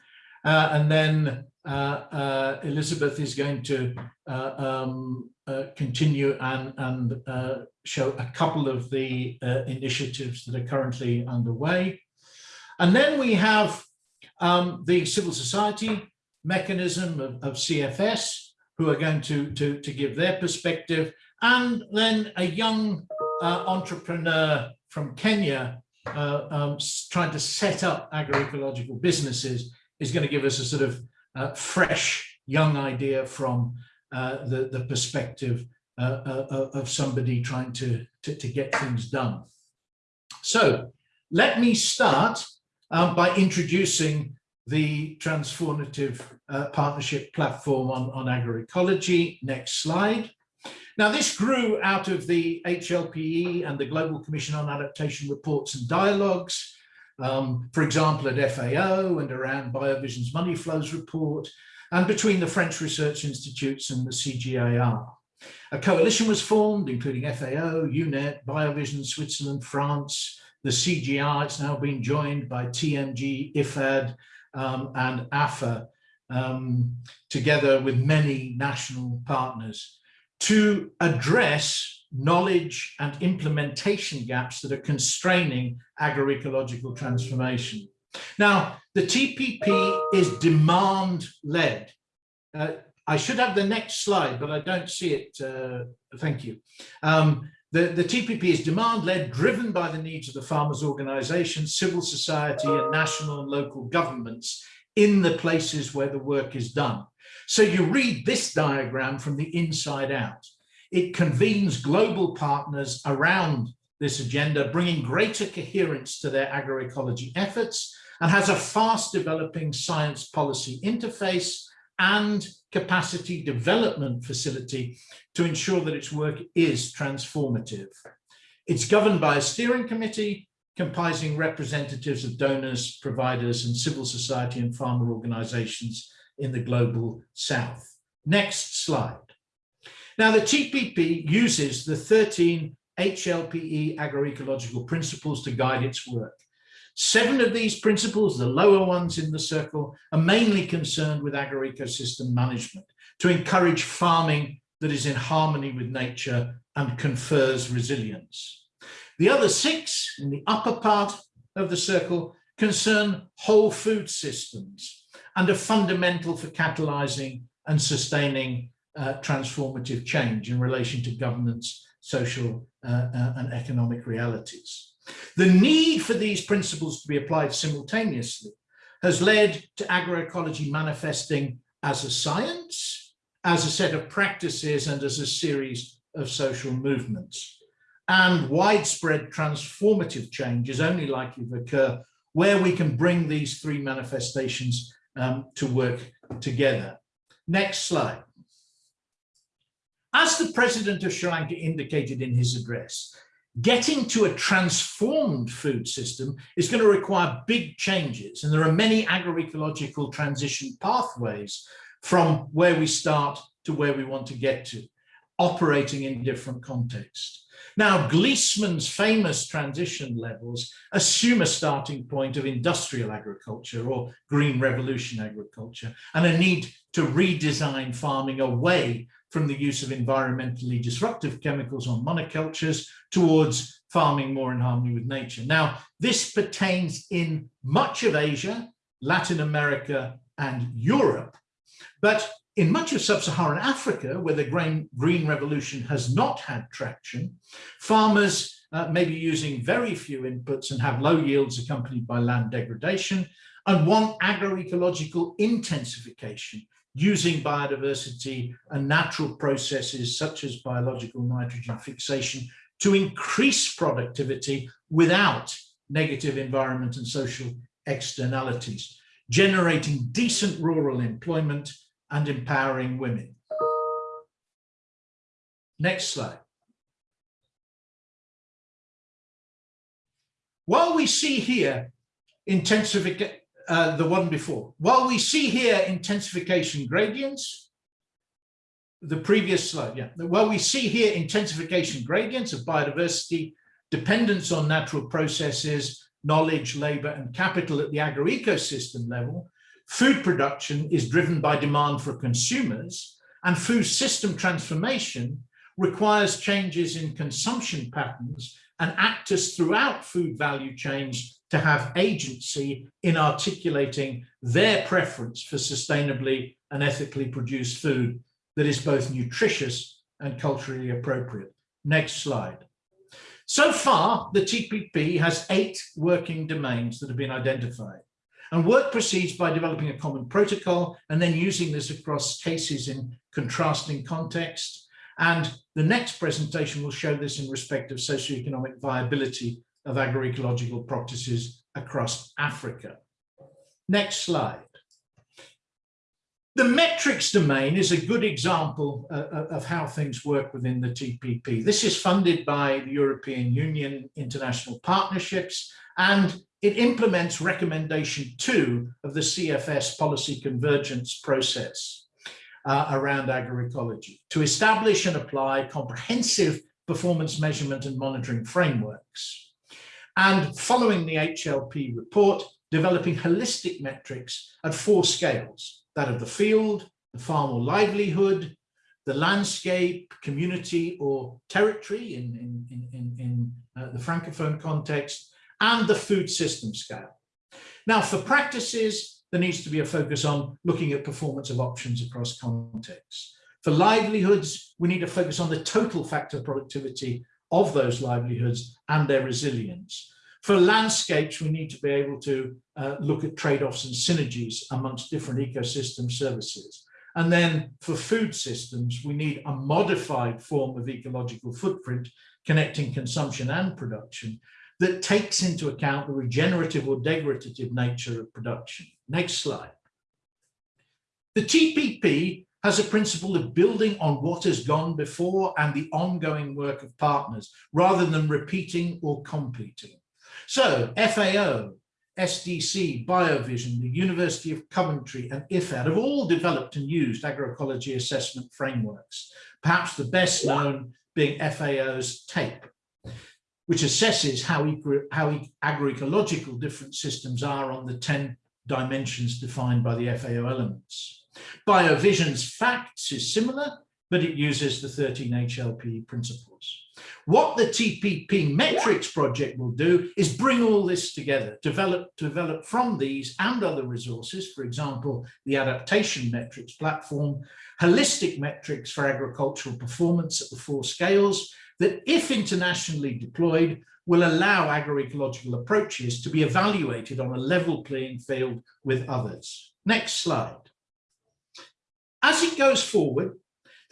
Speaker 7: uh, and then uh, uh, Elizabeth is going to uh, um, uh, continue and, and uh, show a couple of the uh, initiatives that are currently underway. And then we have um, the civil society mechanism of, of CFS, who are going to, to, to give their perspective, and then a young uh, entrepreneur from Kenya uh, um, trying to set up agroecological businesses is going to give us a sort of uh, fresh young idea from uh, the, the perspective uh, uh, of somebody trying to, to, to get things done. So let me start um, by introducing the transformative uh, partnership platform on, on agroecology. Next slide. Now, this grew out of the HLPE and the Global Commission on Adaptation reports and dialogues, um, for example, at FAO and around BioVision's Money Flows report, and between the French research institutes and the CGIAR. A coalition was formed, including FAO, UNEP, BioVision, Switzerland, France, the CGI, it's now been joined by TMG, IFAD, um, and AFA, um, together with many national partners to address knowledge and implementation gaps that are constraining agroecological transformation. Now, the TPP is demand-led. Uh, I should have the next slide, but I don't see it. Uh, thank you. Um, the, the TPP is demand-led, driven by the needs of the farmers' organizations, civil society, and national and local governments in the places where the work is done. So you read this diagram from the inside out. It convenes global partners around this agenda, bringing greater coherence to their agroecology efforts and has a fast developing science policy interface and capacity development facility to ensure that its work is transformative. It's governed by a steering committee comprising representatives of donors, providers, and civil society and farmer organizations in the global south. Next slide. Now, the TPP uses the 13 HLPE agroecological principles to guide its work. Seven of these principles, the lower ones in the circle, are mainly concerned with agroecosystem management to encourage farming that is in harmony with nature and confers resilience. The other six in the upper part of the circle concern whole food systems and are fundamental for catalyzing and sustaining uh, transformative change in relation to governance, social uh, uh, and economic realities. The need for these principles to be applied simultaneously has led to agroecology manifesting as a science, as a set of practices and as a series of social movements. And widespread transformative change is only likely to occur where we can bring these three manifestations um, to work together. Next slide. As the president of Sri Lanka indicated in his address, getting to a transformed food system is going to require big changes. And there are many agroecological transition pathways from where we start to where we want to get to, operating in different contexts. Now, Gliessman's famous transition levels assume a starting point of industrial agriculture or green revolution agriculture and a need to redesign farming away from the use of environmentally disruptive chemicals on monocultures towards farming more in harmony with nature. Now, this pertains in much of Asia, Latin America, and Europe, but in much of sub-Saharan Africa, where the grain, green revolution has not had traction, farmers uh, may be using very few inputs and have low yields accompanied by land degradation and want agroecological intensification using biodiversity and natural processes such as biological nitrogen fixation to increase productivity without negative environment and social externalities, generating decent rural employment and empowering women. Next slide. While we see here intensification, uh, the one before. While we see here intensification gradients, the previous slide, yeah. While we see here intensification gradients of biodiversity, dependence on natural processes, knowledge, labor, and capital at the agroecosystem level, food production is driven by demand for consumers, and food system transformation requires changes in consumption patterns and actors throughout food value chains to have agency in articulating their preference for sustainably and ethically produced food that is both nutritious and culturally appropriate. Next slide. So far, the TPP has eight working domains that have been identified. And work proceeds by developing a common protocol and then using this across cases in contrasting context. And the next presentation will show this in respect of socioeconomic viability of agroecological practices across Africa. Next slide. The metrics domain is a good example uh, uh of how things work within the TPP. This is funded by the European Union International Partnerships and it implements recommendation two of the CFS policy convergence process uh, around agroecology to establish and apply comprehensive performance measurement and monitoring frameworks. And following the HLP report, developing holistic metrics at four scales, that of the field, the farm or livelihood, the landscape, community or territory in, in, in, in, uh, the Francophone context, and the food system scale. Now for practices, there needs to be a focus on looking at performance of options across contexts. For livelihoods, we need to focus on the total factor productivity of those livelihoods and their resilience. For landscapes, we need to be able to uh, look at trade-offs and synergies amongst different ecosystem services. And then for food systems, we need a modified form of ecological footprint connecting consumption and production that takes into account the regenerative or degradative nature of production. Next slide. The TPP has a principle of building on what has gone before and the ongoing work of partners rather than repeating or competing. So FAO, SDC, BioVision, the University of Coventry and IFAD have all developed and used agroecology assessment frameworks, perhaps the best known being FAO's TAPE, which assesses how, how agroecological different systems are on the 10 dimensions defined by the FAO elements. BioVision's facts is similar, but it uses the 13 HLP principles. What the TPP metrics project will do is bring all this together, develop, develop from these and other resources, for example, the adaptation metrics platform, holistic metrics for agricultural performance at the four scales that if internationally deployed will allow agroecological approaches to be evaluated on a level playing field with others. Next slide. As it goes forward,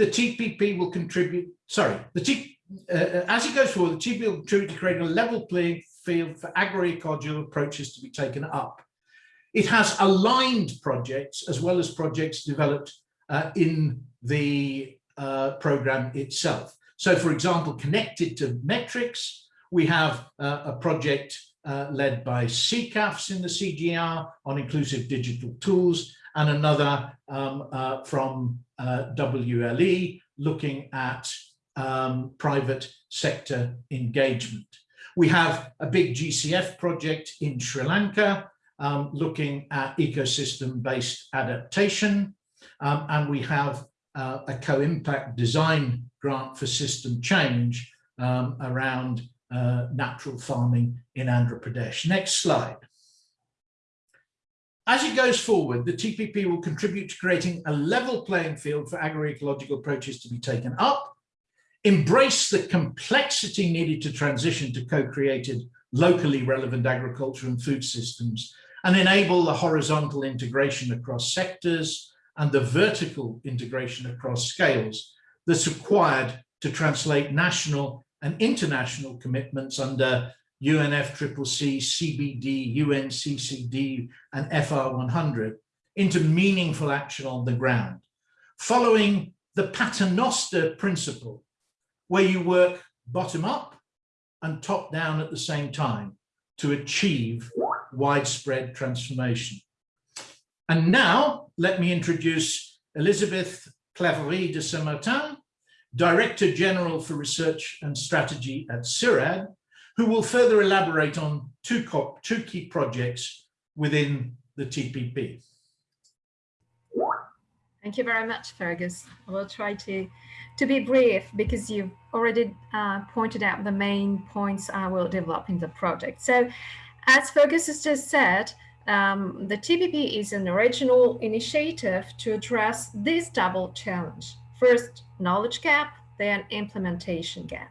Speaker 7: the TPP will contribute, sorry, the T, uh, as it goes forward, the TPP will contribute to creating a level playing field for agroecological approaches to be taken up. It has aligned projects as well as projects developed uh, in the uh, program itself. So for example, connected to metrics, we have uh, a project uh, led by CCAFS in the CGR on inclusive digital tools and another um, uh, from uh, WLE looking at um, private sector engagement. We have a big GCF project in Sri Lanka um, looking at ecosystem-based adaptation, um, and we have uh, a co-impact design grant for system change um, around uh, natural farming in Andhra Pradesh. Next slide. As it goes forward, the TPP will contribute to creating a level playing field for agroecological approaches to be taken up, embrace the complexity needed to transition to co-created locally relevant agriculture and food systems, and enable the horizontal integration across sectors and the vertical integration across scales that's required to translate national and international commitments under UNFCCC, CBD, UNCCD, and AFR100 into meaningful action on the ground, following the paternoster principle, where you work bottom up and top down at the same time to achieve widespread transformation. And now let me introduce Elizabeth Claverie de Saint-Martin, Director General for Research and Strategy at CIRAD, who will further elaborate on two, two key projects within the TPP.
Speaker 8: Thank you very much, Fergus. I will try to, to be brief because you've already uh, pointed out the main points I will develop in the project. So as Fergus has just said, um, the TPP is an original initiative to address this double challenge. First, knowledge gap, then implementation gap.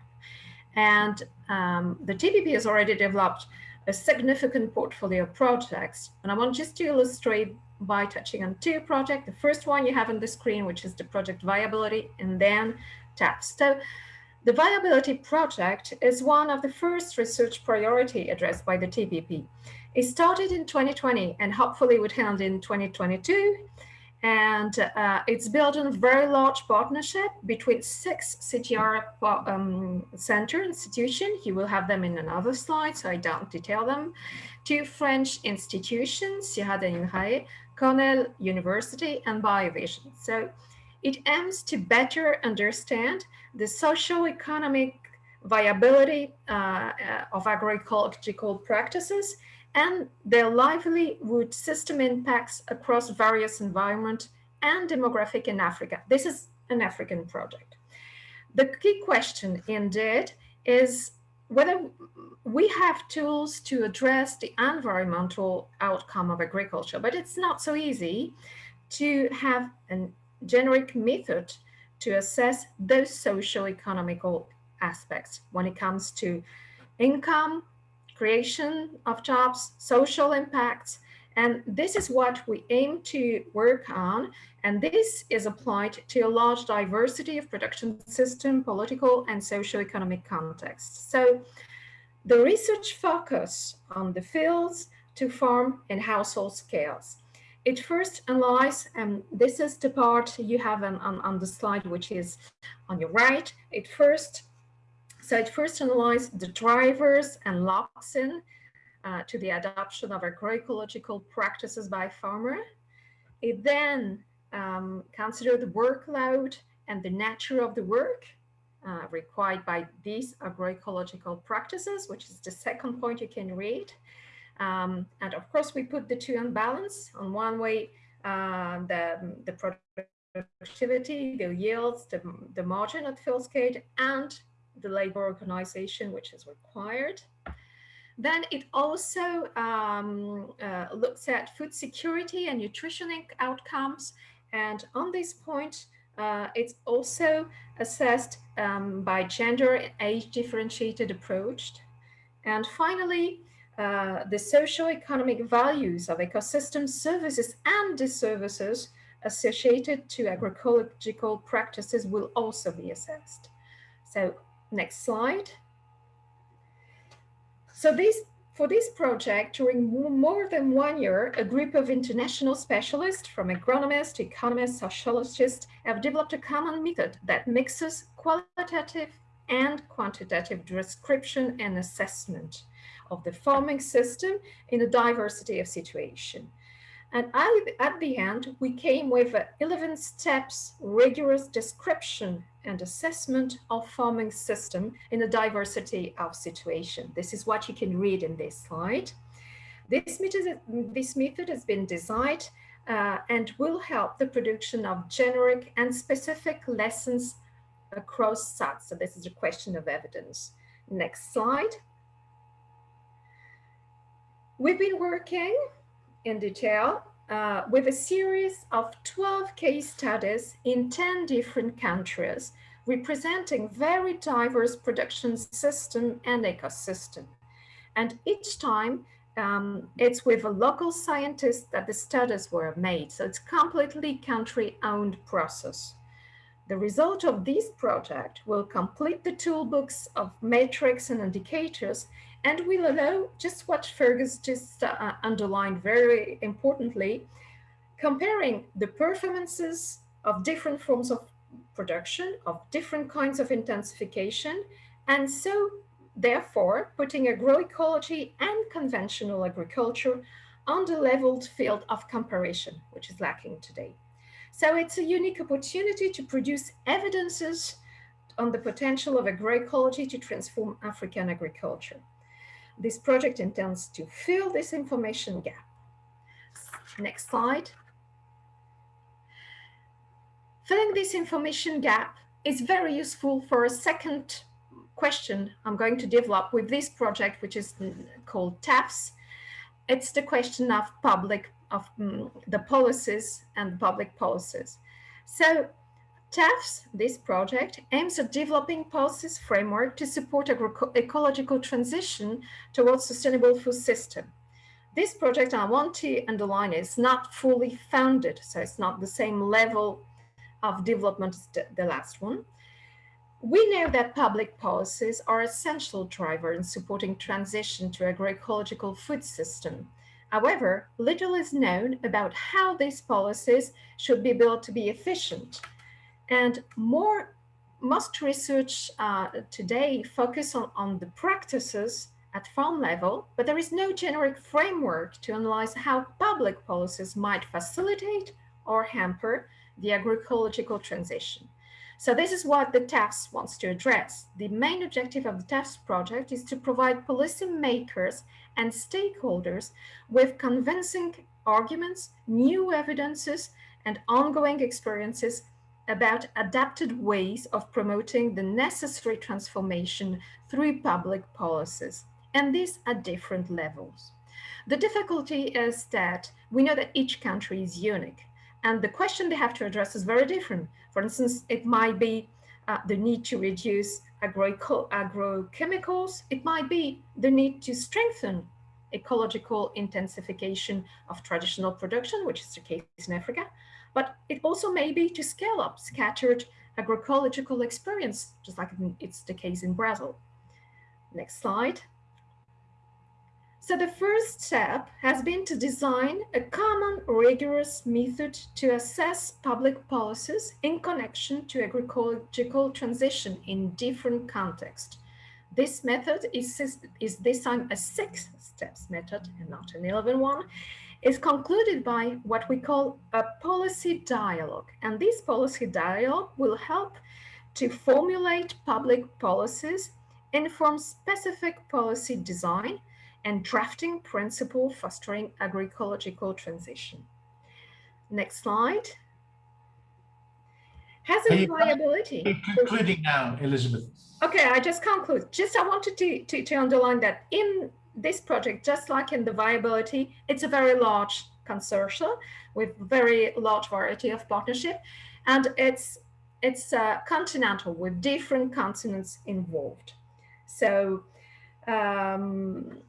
Speaker 8: And um, the TPP has already developed a significant portfolio of projects. And I want just to illustrate by touching on two projects. The first one you have on the screen, which is the project viability, and then TAPS. So the viability project is one of the first research priority addressed by the TPP. It started in 2020 and hopefully would end in 2022. And uh, it's built on a very large partnership between six CGIAR um, center institutions. You will have them in another slide, so I don't detail them. Two French institutions, CIRAD and INRAE, Cornell University, and Biovision. So it aims to better understand the socio-economic viability uh, uh, of agroecological practices and their livelihood system impacts across various environment and demographic in Africa. This is an African project. The key question indeed is whether we have tools to address the environmental outcome of agriculture, but it's not so easy to have a generic method to assess those socio-economical aspects when it comes to income, creation of jobs, social impacts, and this is what we aim to work on. And this is applied to a large diversity of production system, political and socio-economic contexts. So the research focus on the fields to farm and household scales. It first analyzes, and this is the part you have on, on, on the slide, which is on your right. It first so it first analyzed the drivers and locks in uh, to the adoption of agroecological practices by farmer. It then um, considered the workload and the nature of the work uh, required by these agroecological practices, which is the second point you can read. Um, and of course, we put the two in balance. On one way, uh, the, the productivity, the yields, the, the margin at field scale, and the labor organization, which is required. Then it also um, uh, looks at food security and nutrition outcomes. And on this point, uh, it's also assessed um, by gender and age differentiated approach. And finally, uh, the socio-economic values of ecosystem services and the services associated to agroecological practices will also be assessed. So Next slide. So this, for this project, during more than one year, a group of international specialists from agronomists, economists, sociologists have developed a common method that mixes qualitative and quantitative description and assessment of the farming system in a diversity of situation. And at the end, we came with 11 steps rigorous description and assessment of farming system in a diversity of situation. This is what you can read in this slide. This method, this method has been designed uh, and will help the production of generic and specific lessons across SAT. So this is a question of evidence. Next slide. We've been working in detail uh, with a series of 12 case studies in 10 different countries, representing very diverse production system and ecosystem. And each time um, it's with a local scientist that the studies were made. So it's completely country owned process. The result of this project will complete the toolbox of metrics and indicators and we'll allow just what Fergus just uh, underlined very importantly, comparing the performances of different forms of production, of different kinds of intensification, and so therefore putting agroecology and conventional agriculture on the leveled field of comparison, which is lacking today. So it's a unique opportunity to produce evidences on the potential of agroecology to transform African agriculture. This project intends to fill this information gap. Next slide. Filling this information gap is very useful for a second question I'm going to develop with this project, which is called TAFS. It's the question of public of um, the policies and public policies. So TAFS, this project, aims at developing policies framework to support ecological transition towards sustainable food system. This project, I want to underline, is not fully funded, so it's not the same level of development as the, last one. We know that public policies are essential driver in supporting transition to agroecological food system However, little is known about how these policies should be built to be efficient. And more, most research uh, today focus on, on the practices at farm level, but there is no generic framework to analyze how public policies might facilitate or hamper the agroecological transition. So this is what the TAFS wants to address. The main objective of the TAFS project is to provide policymakers and stakeholders with convincing arguments, new evidences, and ongoing experiences about adapted ways of promoting the necessary transformation through public policies, and these are different levels. The difficulty is that we know that each country is unique, and the question they have to address is very different. For instance, it might be uh, the need to reduce agro agrochemicals. It might be the need to strengthen ecological intensification of traditional production, which is the case in Africa. But it also may be to scale up scattered agroecological experience, just like it's the case in Brazil. Next slide. So the first step has been to design a common rigorous method to assess public policies in connection to agroecological transition in different contexts. This method is, is this time a six steps method and not an 11 one, is concluded by what we call a policy dialogue. And this policy dialogue will help to formulate public policies, inform specific policy design, and drafting principle fostering agroecological transition. Next slide. Has a uh, viability.
Speaker 7: Concluding now, Elizabeth.
Speaker 8: Okay, I just conclude. Just I wanted to, to, to underline that in this project, just like in the viability, it's a very large consortium with very large variety of partnership. And it's, it's uh, continental with different continents involved. So um,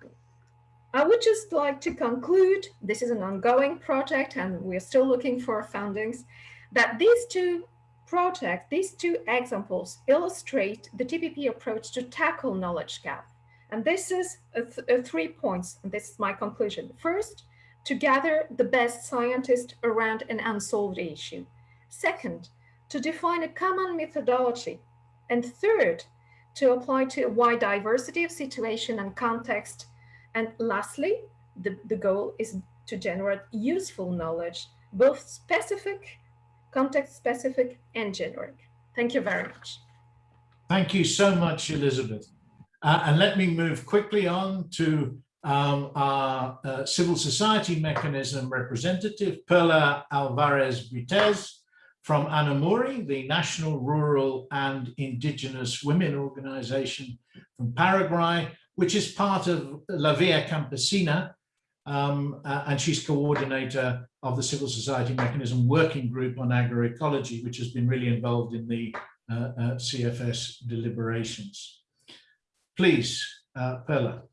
Speaker 8: I would just like to conclude, this is an ongoing project and we're still looking for fundings, that these two projects, these two examples illustrate the TPP approach to tackle knowledge gap. And this is th three points, and this is my conclusion. First, to gather the best scientists around an unsolved issue. Second, to define a common methodology. And third, to apply to a wide diversity of situation and context and lastly, the, the goal is to generate useful knowledge, both specific, context specific and generic. Thank you very much.
Speaker 7: Thank you so much, Elizabeth. Uh, and let me move quickly on to um, our uh, civil society mechanism representative, Perla Alvarez Britez from ANAMURI, the National Rural and Indigenous Women Organization from Paraguay, which is part of La Via Campesina, um, uh, and she's coordinator of the Civil Society Mechanism Working Group on Agroecology, which has been really involved in the uh, uh, CFS deliberations. Please, uh, Perla.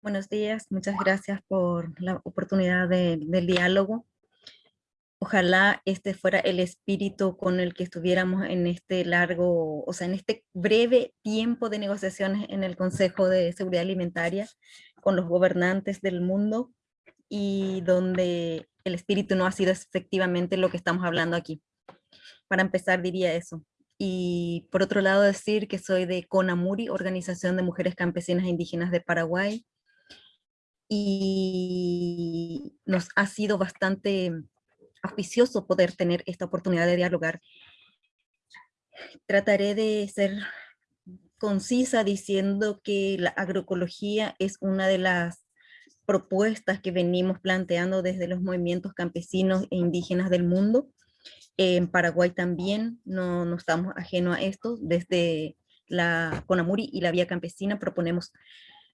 Speaker 9: Buenos días, muchas gracias por la oportunidad de, del diálogo. Ojalá este fuera el espíritu con el que estuviéramos en este largo, o sea, en este breve tiempo de negociaciones en el Consejo de Seguridad Alimentaria con los gobernantes del mundo y donde el espíritu no ha sido efectivamente lo que estamos hablando aquí. Para empezar diría eso. Y por otro lado decir que soy de CONAMURI, Organización de Mujeres Campesinas e Indígenas de Paraguay, y nos ha sido bastante auspicioso poder tener esta oportunidad de dialogar. Trataré de ser concisa diciendo que la agroecología es una de las propuestas que venimos planteando desde los movimientos campesinos e indígenas del mundo. En Paraguay también no, no estamos ajenos a esto. Desde la CONAMURI y la Vía Campesina proponemos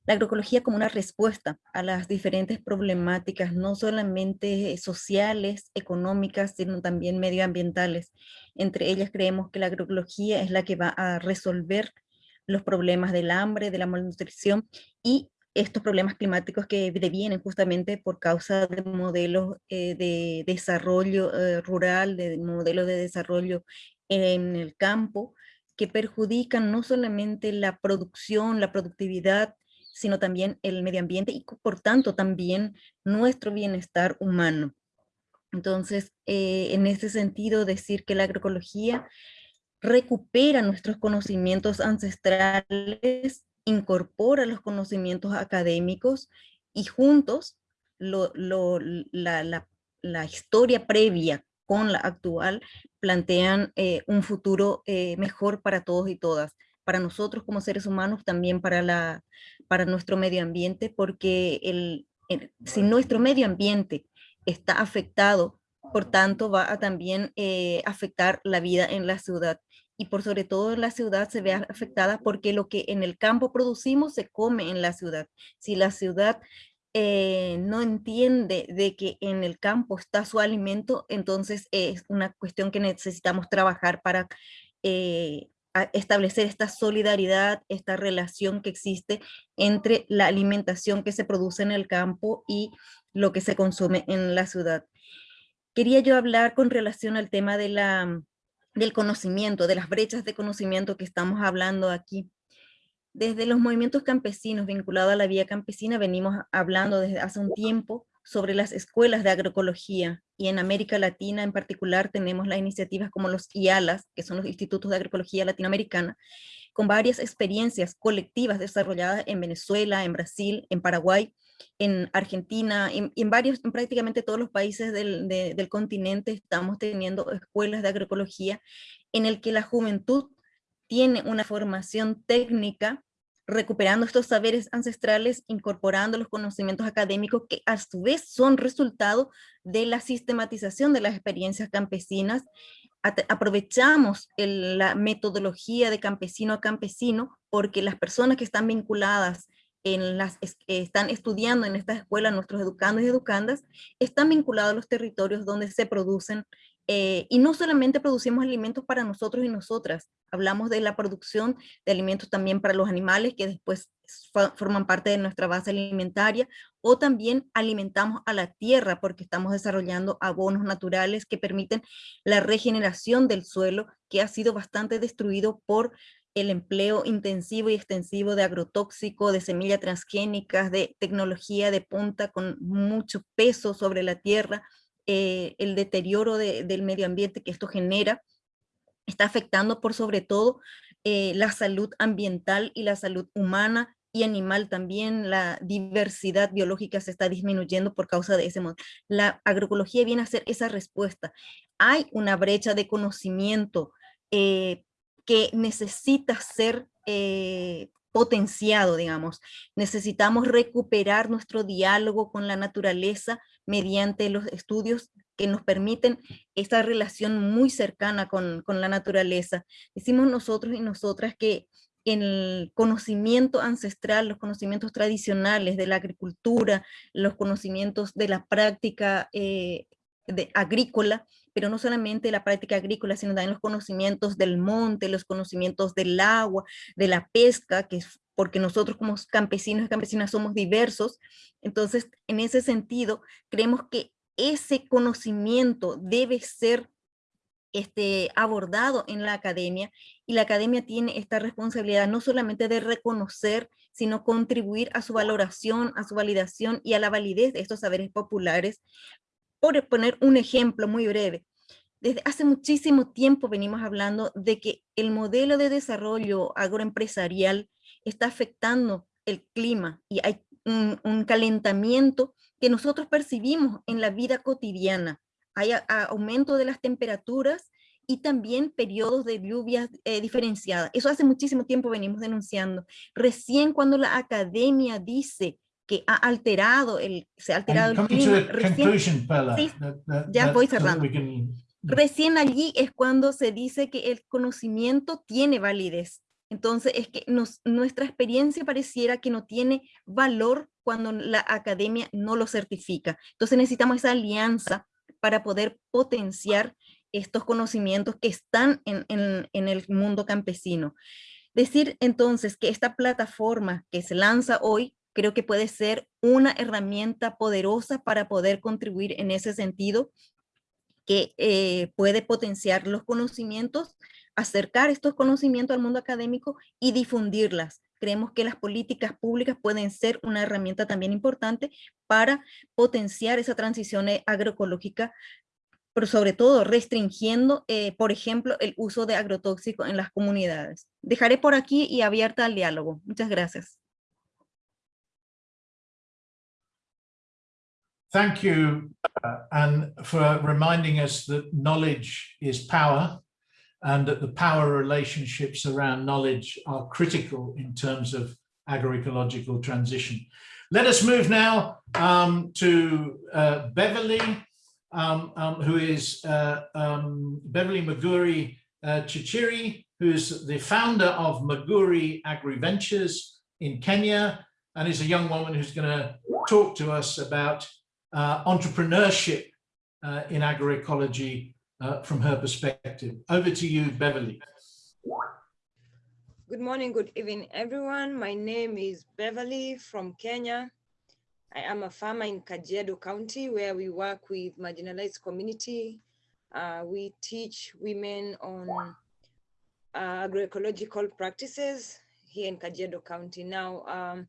Speaker 9: la agroecología como una respuesta a las diferentes problemáticas, no solamente sociales, económicas, sino también medioambientales. Entre ellas creemos que la agroecología es la que va a resolver los problemas del hambre, de la malnutrición y estos problemas climáticos que devienen justamente por causa de modelos eh, de desarrollo eh, rural, de modelos de desarrollo en el campo, que perjudican no solamente la producción, la productividad sino también el medio ambiente y por tanto también nuestro bienestar humano. Entonces, eh, en ese sentido, decir que la agroecología recupera nuestros conocimientos ancestrales, incorpora los conocimientos académicos y juntos la, historia previa con la actual plantean eh, un futuro eh, mejor para todos y todas, para nosotros como seres humanos, también para, la, para nuestro medio ambiente, porque el, si nuestro medio ambiente está afectado, por tanto va a también eh, afectar la vida en la ciudad y por sobre todo la ciudad se ve afectada porque lo que en el campo producimos se come en la ciudad. Si la ciudad eh, no entiende de que en el campo está su alimento, entonces es una cuestión que necesitamos trabajar para eh, establecer esta solidaridad, esta relación que existe entre la alimentación que se produce en el campo y lo que se consume en la ciudad. Quería yo hablar con relación al tema de la del conocimiento, de las brechas de conocimiento que estamos hablando aquí. Desde los movimientos campesinos vinculados a la vía campesina venimos hablando desde hace un tiempo sobre las escuelas de agroecología y en América Latina en particular tenemos las iniciativas como los IALAS, que son los Institutos de Agroecología Latinoamericana, con varias experiencias colectivas desarrolladas en Venezuela, en Brasil, en Paraguay, en Argentina, en, en varios, en prácticamente todos los países del, del continente estamos teniendo escuelas de agroecología en el que la juventud tiene una formación técnica recuperando estos saberes ancestrales, incorporando los conocimientos académicos que a su vez son resultado de la sistematización de las experiencias campesinas. aprovechamos la metodología de campesino a campesino porque las personas que están vinculadas en las, están estudiando en esta escuela, nuestros educandos y educandas, están vinculados a los territorios donde se producen, eh, y no solamente producimos alimentos para nosotros y nosotras, hablamos de la producción de alimentos también para los animales que después forman parte de nuestra base alimentaria, o también alimentamos a la tierra porque estamos desarrollando abonos naturales que permiten la regeneración del suelo que ha sido bastante destruido por el empleo intensivo y extensivo de agrotóxico, de semillas transgénicas, de tecnología de punta con mucho peso sobre la tierra, eh, el deterioro del medio ambiente que esto genera, está afectando por sobre todo eh, la salud ambiental y la salud humana y animal también, la diversidad biológica se está disminuyendo por causa de ese modo. La agroecología viene a ser esa respuesta. Hay una brecha de conocimiento eh, que necesita ser eh, potenciado, digamos. Necesitamos recuperar nuestro diálogo con la naturaleza mediante los estudios que nos permiten esta relación muy cercana con, con la naturaleza. Decimos nosotros y nosotras que el conocimiento ancestral, los conocimientos tradicionales de la agricultura, los conocimientos de la práctica eh, de, agrícola, pero no solamente la práctica agrícola, sino también los conocimientos del monte, los conocimientos del agua, de la pesca, que es porque nosotros como campesinos y campesinas somos diversos. Entonces, en ese sentido, creemos que ese conocimiento debe ser este, abordado en la academia y la academia tiene esta responsabilidad no solamente de reconocer, sino contribuir a su valoración, a su validación y a la validez de estos saberes populares, por poner un ejemplo muy breve, desde hace muchísimo tiempo venimos hablando de que el modelo de desarrollo agroempresarial está afectando el clima y hay un, calentamiento que nosotros percibimos en la vida cotidiana. Hay aumento de las temperaturas y también periodos de lluvias eh, diferenciadas. Eso hace muchísimo tiempo venimos denunciando. Recién cuando la academia dice que ha alterado el, se ha alterado el clima. Recién, ya voy cerrando. Recién allí es cuando se dice que el conocimiento tiene validez. Entonces es que nos, nuestra experiencia pareciera que no tiene valor cuando la academia no lo certifica. Entonces necesitamos esa alianza para poder potenciar estos conocimientos que están en el mundo campesino. Decir entonces que esta plataforma que se lanza hoy creo que puede ser una herramienta poderosa para poder contribuir en ese sentido, que eh, puede potenciar los conocimientos, acercar estos conocimientos al mundo académico y difundirlas. creemos que las políticas públicas pueden ser una herramienta también importante para potenciar esa transición eh, agroecológica, pero sobre todo restringiendo, eh, por ejemplo, el uso de agrotóxicos en las comunidades. Dejaré por aquí y abierta al diálogo. Muchas gracias.
Speaker 7: Thank you, uh, and for reminding us that knowledge is power and that the power relationships around knowledge are critical in terms of agroecological transition. Let us move now um, to uh, Beverly, um, um, who is uh, um, Beverly Maguri uh, Chichiri, who's the founder of Maguri Agri Ventures in Kenya, and is a young woman who's going to talk to us about uh, entrepreneurship uh, in agroecology uh, from her perspective. Over to you, Beverly.
Speaker 10: Good morning, good evening, everyone. My name is Beverly from Kenya. I am a farmer in Kajiado County where we work with marginalized community. Uh, we teach women on uh, agroecological practices here in Kajiado County. Now, um,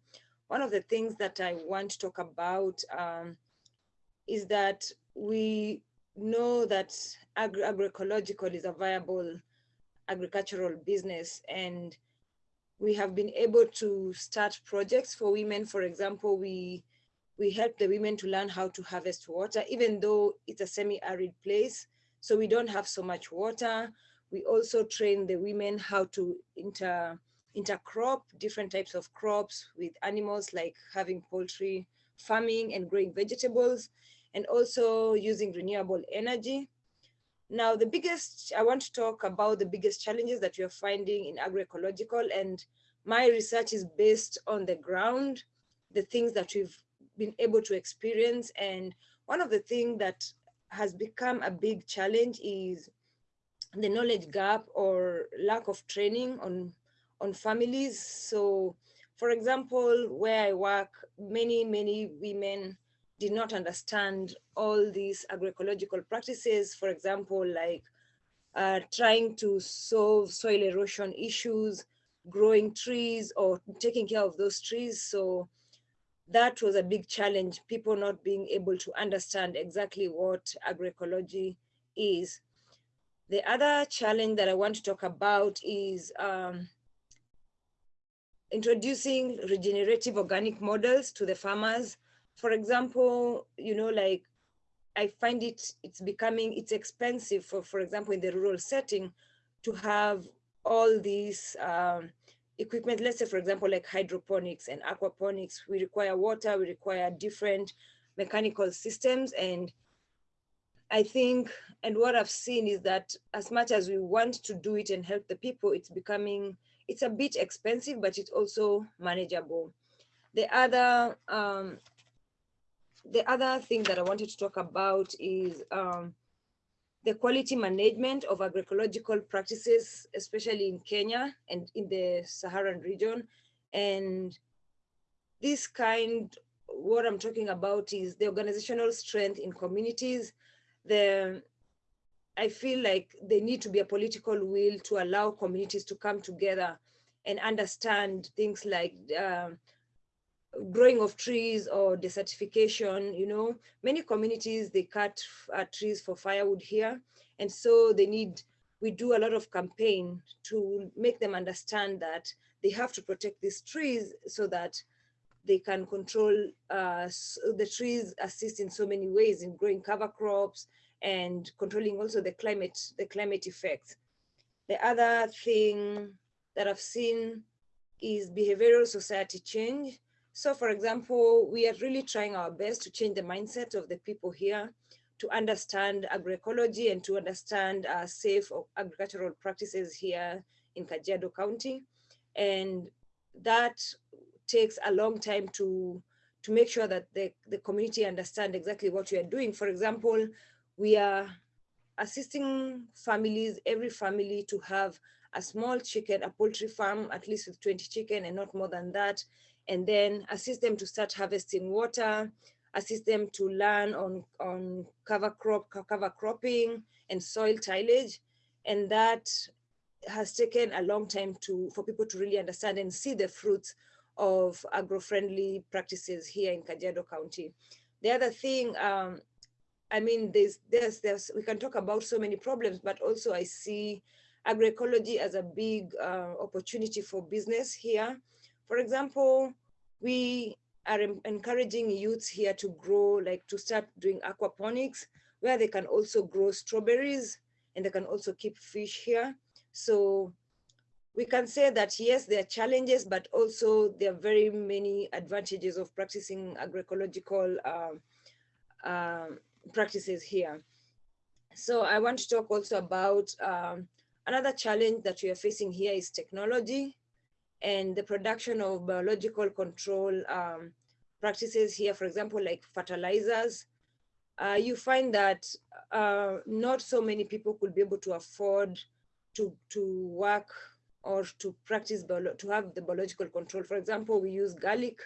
Speaker 10: one of the things that I want to talk about um, is that we know that agri agroecological is a viable agricultural business and we have been able to start projects for women. For example, we we help the women to learn how to harvest water, even though it's a semi-arid place. So we don't have so much water. We also train the women how to inter intercrop different types of crops with animals like having poultry farming and growing vegetables and also using renewable energy. Now, the biggest, I want to talk about the biggest challenges that we are finding in agroecological and my research is based on the ground, the things that we've been able to experience. And one of the things that has become a big challenge is the knowledge gap or lack of training on, on families. So for example, where I work, many, many women did not understand all these agroecological practices, for example, like uh, trying to solve soil erosion issues, growing trees or taking care of those trees. So that was a big challenge, people not being able to understand exactly what agroecology is. The other challenge that I want to talk about is um, introducing regenerative organic models to the farmers. For example, you know, like I find it, it's becoming, it's expensive for, for example, in the rural setting to have all these um, equipment, let's say, for example, like hydroponics and aquaponics, we require water, we require different mechanical systems. And I think, and what I've seen is that as much as we want to do it and help the people, it's becoming, it's a bit expensive, but it's also manageable. The other um, the other thing that I wanted to talk about is um, the quality management of agroecological practices, especially in Kenya and in the Saharan region. And this kind, what I'm talking about is the organizational strength in communities. The, I feel like there need to be a political will to allow communities to come together and understand things like um, growing of trees or desertification, you know, many communities, they cut uh, trees for firewood here. And so they need, we do a lot of campaign to make them understand that they have to protect these trees so that they can control, uh, the trees assist in so many ways in growing cover crops and controlling also the climate, the climate effects. The other thing that I've seen is behavioral society change. So for example, we are really trying our best to change the mindset of the people here to understand agroecology and to understand uh, safe agricultural practices here in Kajiado County. And that takes a long time to, to make sure that the, the community understand exactly what we are doing. For example, we are assisting families, every family to have a small chicken, a poultry farm, at least with 20 chicken and not more than that, and then assist them to start harvesting water, assist them to learn on, on cover crop, cover cropping and soil tillage. And that has taken a long time to for people to really understand and see the fruits of agro-friendly practices here in Kajiado County. The other thing, um, I mean, there's, there's, there's, we can talk about so many problems, but also I see agroecology as a big uh, opportunity for business here. For example, we are encouraging youths here to grow, like to start doing aquaponics, where they can also grow strawberries and they can also keep fish here. So we can say that yes, there are challenges, but also there are very many advantages of practicing agroecological uh, uh, practices here. So I want to talk also about um, another challenge that we are facing here is technology and the production of biological control um, practices here, for example, like fertilizers. Uh, you find that uh, not so many people could be able to afford to, to work or to practice, to have the biological control. For example, we use garlic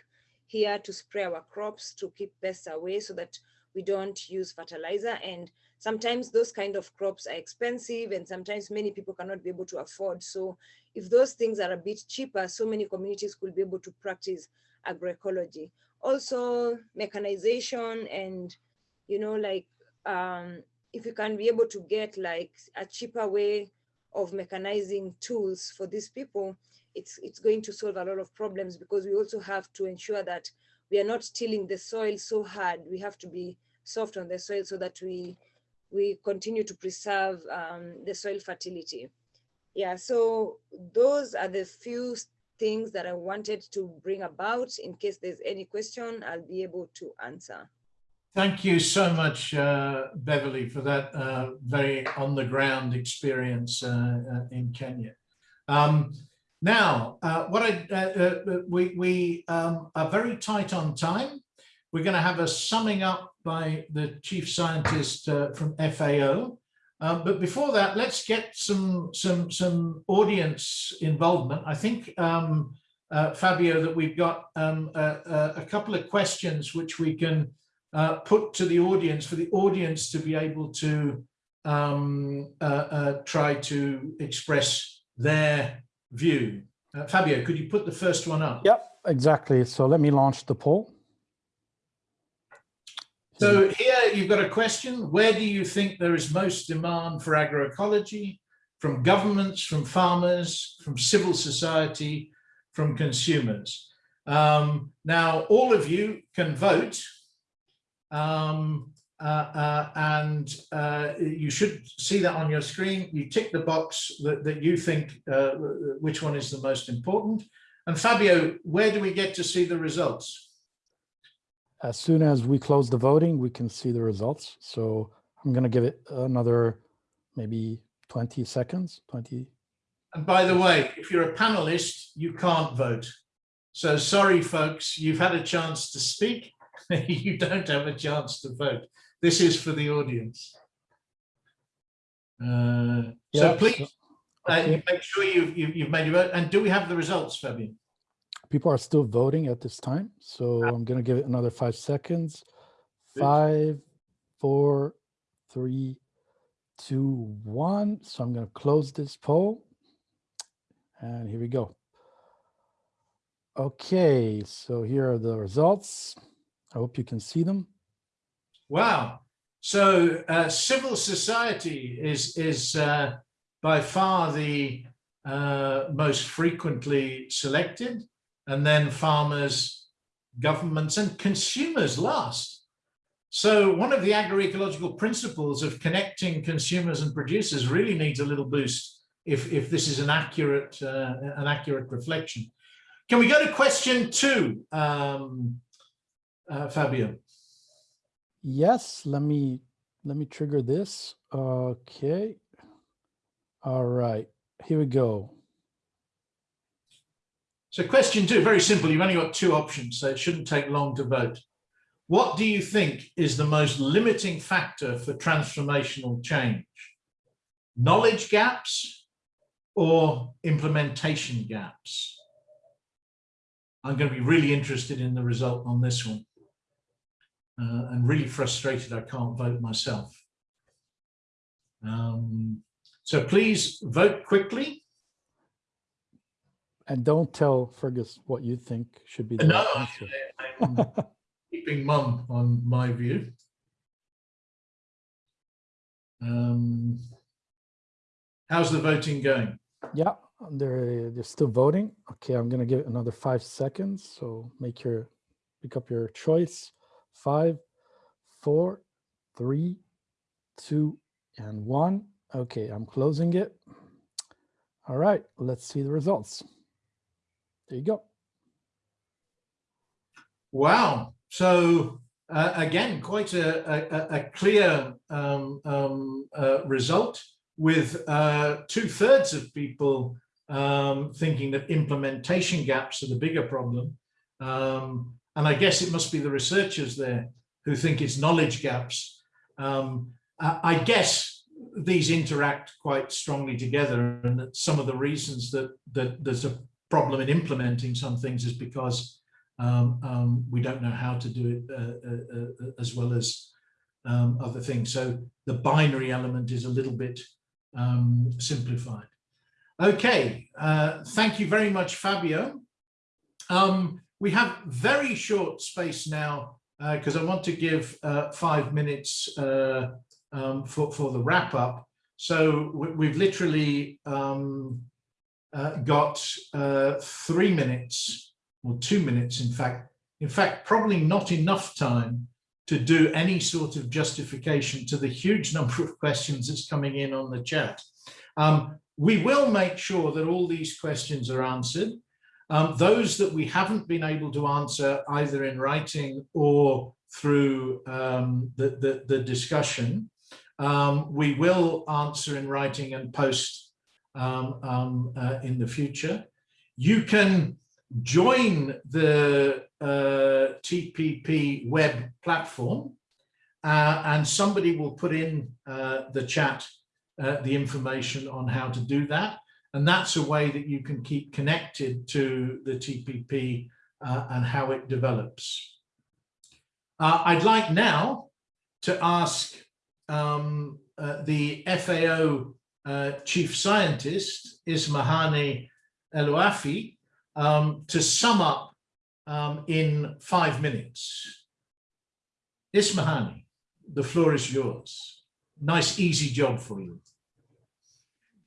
Speaker 10: here to spray our crops to keep pests away so that we don't use fertilizer. And sometimes those kind of crops are expensive and sometimes many people cannot be able to afford. So if those things are a bit cheaper, so many communities could be able to practice agroecology. Also mechanization and, you know, like um, if you can be able to get like a cheaper way of mechanizing tools for these people, it's, it's going to solve a lot of problems because we also have to ensure that we are not tilling the soil so hard. We have to be soft on the soil so that we, we continue to preserve um, the soil fertility. Yeah, so those are the few things that I wanted to bring about. In case there's any question, I'll be able to answer.
Speaker 7: Thank you so much, uh, Beverly, for that uh, very on-the-ground experience uh, uh in Kenya. Um, now, uh, what I uh, we we um, are very tight on time. We're going to have a summing up by the chief scientist from FAO. Um, but before that, let's get some some some audience involvement. I think um, Fabio that we've got um, a, a couple of questions which we can uh, put to the audience for the audience to be able to um, uh, uh, try to express their view. Uh, Fabio, could you put the first one up?
Speaker 11: Yep, exactly. So let me launch the poll.
Speaker 7: So here you've got a question. Where do you think there is most demand for agroecology? From governments, from farmers, from civil society, from consumers? Um, now, all of you can vote um, uh, uh, and uh, you should see that on your screen. You tick the box that, that you think uh, which one is the most important. And Fabio, where do we get to see the results?
Speaker 11: As soon as we close the voting, we can see the results. So I'm going to give it another maybe 20 seconds, 20.
Speaker 7: And by the way, if you're a panelist, you can't vote. So sorry, folks, you've had a chance to speak you don't have a chance to vote. This is for the audience. Uh, so please uh, okay. uh, make sure you've, you've, you've made your vote. And do we have the results, Fabian?
Speaker 11: People are still voting at this time. So ah. I'm going to give it another five seconds. Five, four, three, two, one. So I'm going to close this poll. And here we go. Okay, so here are the results. I hope you can see them.
Speaker 7: Wow. So uh, civil society is, is uh, by far the uh, most frequently selected, and then farmers, governments, and consumers last. So one of the agroecological principles of connecting consumers and producers really needs a little boost if, if this is an accurate, uh, an accurate reflection. Can we go to question two? Um, uh, Fabio.
Speaker 11: Yes, let me let me trigger this. Okay. All right, here we go.
Speaker 7: So question two, very simple. You've only got two options, so it shouldn't take long to vote. What do you think is the most limiting factor for transformational change? Knowledge gaps or implementation gaps? I'm going to be really interested in the result on this one uh, and really frustrated I can't vote myself. Um, so please vote quickly.
Speaker 11: And don't tell Fergus what you think should be the
Speaker 7: No,
Speaker 11: answer.
Speaker 7: I'm keeping mum on my view. Um, how's the voting going?
Speaker 11: Yeah, they're they're still voting. Okay, I'm gonna give it another five seconds. So make your pick up your choice. Five, four, three, two, and one. Okay, I'm closing it. All right, let's see the results. There you go.
Speaker 7: Wow. So uh, again, quite a, a, a clear um, um, uh, result with uh, two thirds of people um, thinking that implementation gaps are the bigger problem. Um, and I guess it must be the researchers there who think it's knowledge gaps. Um, I, guess these interact quite strongly together and that some of the reasons that, that there's a problem in implementing some things is because um, um, we don't know how to do it uh, uh, uh, as well as um, other things. So the binary element is a little bit um, simplified. Okay, uh, thank you very much, Fabio. Um, we have very short space now because I want to give uh, five minutes uh, um, for, for the wrap up. So we've literally um, uh, got uh, three minutes or two minutes, in fact. In fact, probably not enough time to do any sort of justification to the huge number of questions that's coming in on the chat. Um, we will make sure that all these questions are answered. Um, those that we haven't been able to answer either in writing or through um, the, the, the, discussion, um, we will answer in writing and post um, um, uh, in the future. You can join the uh, TPP web platform uh, and somebody will put in uh, the chat uh, the information on how to do that. And that's a way that you can keep connected to the TPP uh, and how it develops. I'd like now to ask um, the FAO Chief Scientist, Ismahane Elouafi, um, to sum up um, in five minutes. Ismahane, the floor is yours. Nice, easy job for you.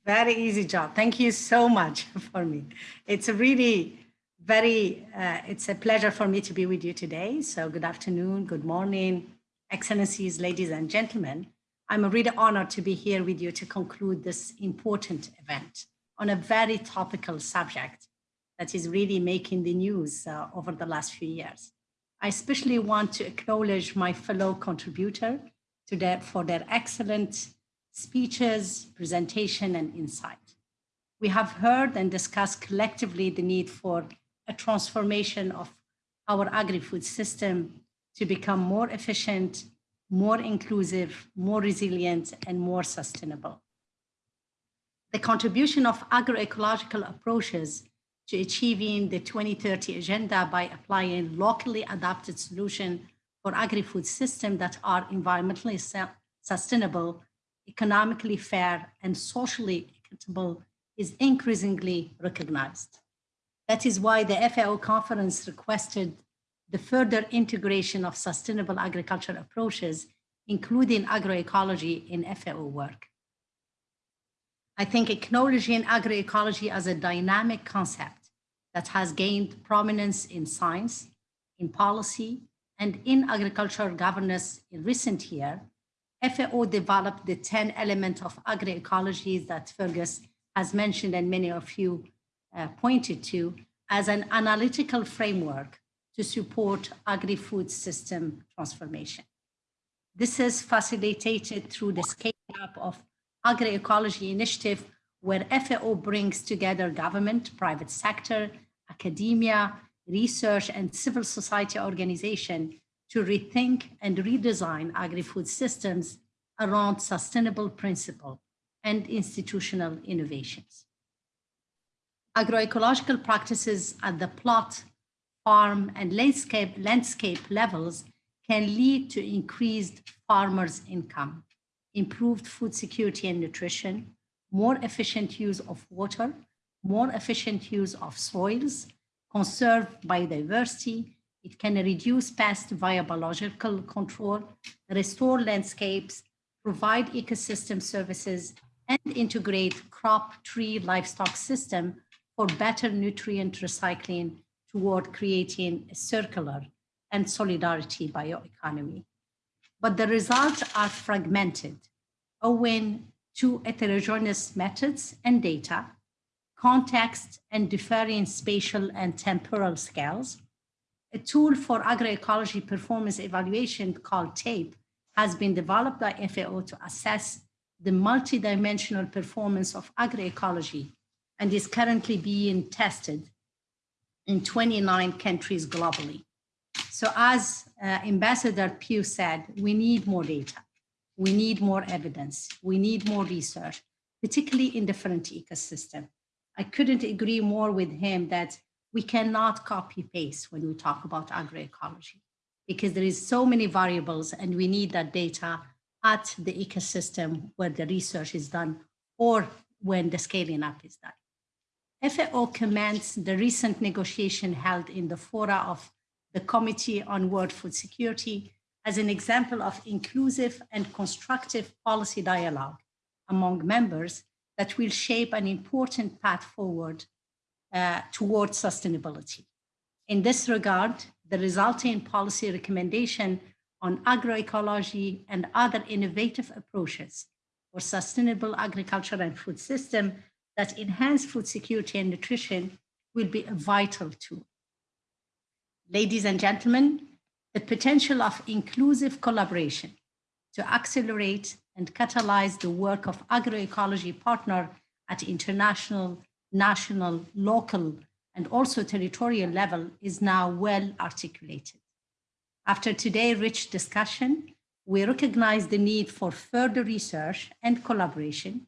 Speaker 12: Very easy job. Thank you so much for me. It's a really very, uh, it's a pleasure for me to be with you today. So good afternoon, good morning, excellencies, ladies and gentlemen. I'm really honored to be here with you to conclude this important event on a very topical subject that is really making the news uh, over the last few years. I especially want to acknowledge my fellow contributor to their, for their excellent speeches, presentation, and insight. We have heard and discussed collectively the need for a transformation of our agri-food system to become more efficient, more inclusive, more resilient, and more sustainable. The contribution of agroecological approaches to achieving the 2030 agenda by applying locally adapted solutions for agri-food systems that are environmentally sustainable, economically fair, and socially equitable is increasingly recognized. That is why the FAO conference requested the further integration of sustainable agriculture approaches, including agroecology in FAO work. I think acknowledging agroecology as a dynamic concept that has gained prominence in science, in policy, and in agricultural governance in recent year, FAO developed the 10 elements of agroecology that Fergus has mentioned and many of you uh, pointed to as an analytical framework to support agri-food system transformation. This is facilitated through the scale up of agroecology initiative where FAO brings together government, private sector, academia, research, and civil society organization to rethink and redesign agri-food systems around sustainable principle and institutional innovations. Agroecological practices at the plot, farm, and landscape, landscape levels can lead to increased farmers' income, improved food security and nutrition, more efficient use of water, more efficient use of soils, conserve biodiversity, it can reduce pests via biological control, restore landscapes, provide ecosystem services, and integrate crop, tree, livestock system for better nutrient recycling toward creating a circular and solidarity bioeconomy. But the results are fragmented owing to heterogeneous methods and data, context and differing spatial and temporal scales. A tool for agroecology performance evaluation called TAPE has been developed by FAO to assess the multidimensional performance of agroecology and is currently being tested in 29 countries globally. So as uh, Ambassador Pugh said, we need more data. We need more evidence. We need more research, particularly in different ecosystem. I couldn't agree more with him that we cannot copy paste when we talk about agroecology because there is so many variables and we need that data at the ecosystem where the research is done or when the scaling up is done. FAO commends the recent negotiation held in the fora of the Committee on World Food Security as an example of inclusive and constructive policy dialogue among members that will shape an important path forward uh, towards sustainability. In this regard, the resulting policy recommendation on agroecology and other innovative approaches for sustainable agriculture and food system that enhance food security and nutrition will be a vital tool. Ladies and gentlemen, the potential of inclusive collaboration to accelerate and catalyze the work of agroecology partner at international, national, local, and also territorial level is now well articulated. After today's rich discussion, we recognize the need for further research and collaboration,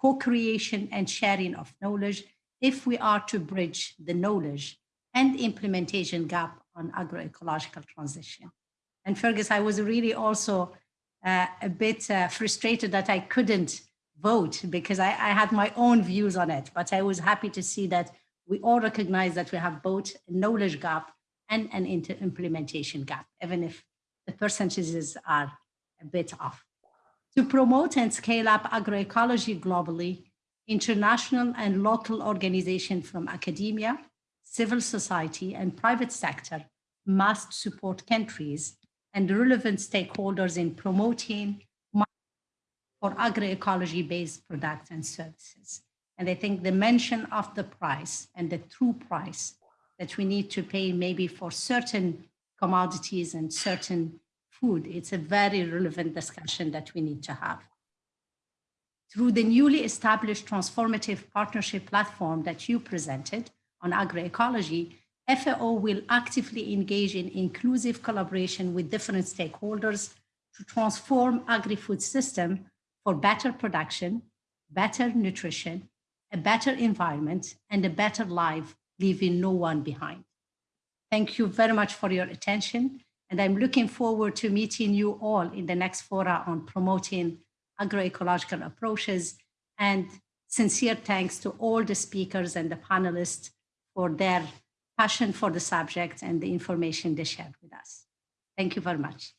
Speaker 12: co-creation and sharing of knowledge if we are to bridge the knowledge and implementation gap on agroecological transition. And Fergus, I was really also uh, a bit uh, frustrated that I couldn't vote because I, I, had my own views on it, but I was happy to see that we all recognize that we have both a knowledge gap and an implementation gap, even if the percentages are a bit off. To promote and scale up agroecology globally, international and local organizations from academia, civil society, and private sector must support countries and relevant stakeholders in promoting for agroecology-based products and services. And I think the mention of the price and the true price that we need to pay maybe for certain commodities and certain food, it's a very relevant discussion that we need to have. Through the newly established transformative partnership platform that you presented on agroecology, FAO will actively engage in inclusive collaboration with different stakeholders to transform agri-food system for better production, better nutrition, a better environment, and a better life, leaving no one behind. Thank you very much for your attention, and I'm looking forward to meeting you all in the next fora on promoting agroecological approaches, and sincere thanks to all the speakers and the panelists for their passion for the subject and the information they shared with us. Thank you very much.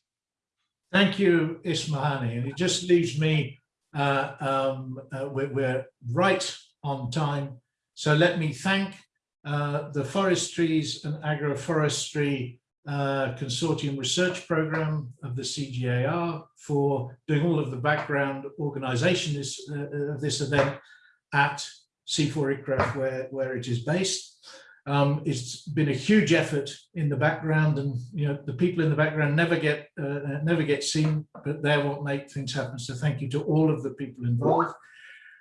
Speaker 7: Thank you, Ismahane. And it just leaves me, uh, um, uh, we're, we're, right on time. So let me thank uh, the Forestries and Agroforestry uh, Consortium Research Program of the CGIAR for doing all of the background organization this, uh, of this event at CIFOR ICRAF where, where it is based. Um, it's been a huge effort in the background and you know the people in the background never get uh, never get seen but they're what make things happen so thank you to all of the people involved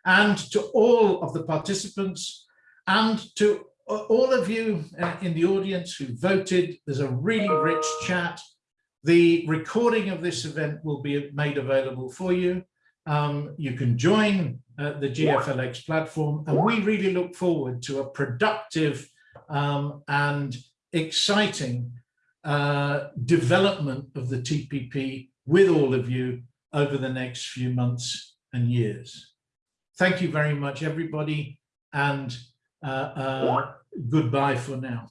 Speaker 7: and to all of the participants and to all of you uh, in the audience who voted there's a really rich chat the recording of this event will be made available for you um, you can join uh, the GLFx platform and we really look forward to a productive um, and exciting uh, development of the TPP with all of you over the next few months and years. Thank you very much, everybody. And uh, uh, goodbye for now.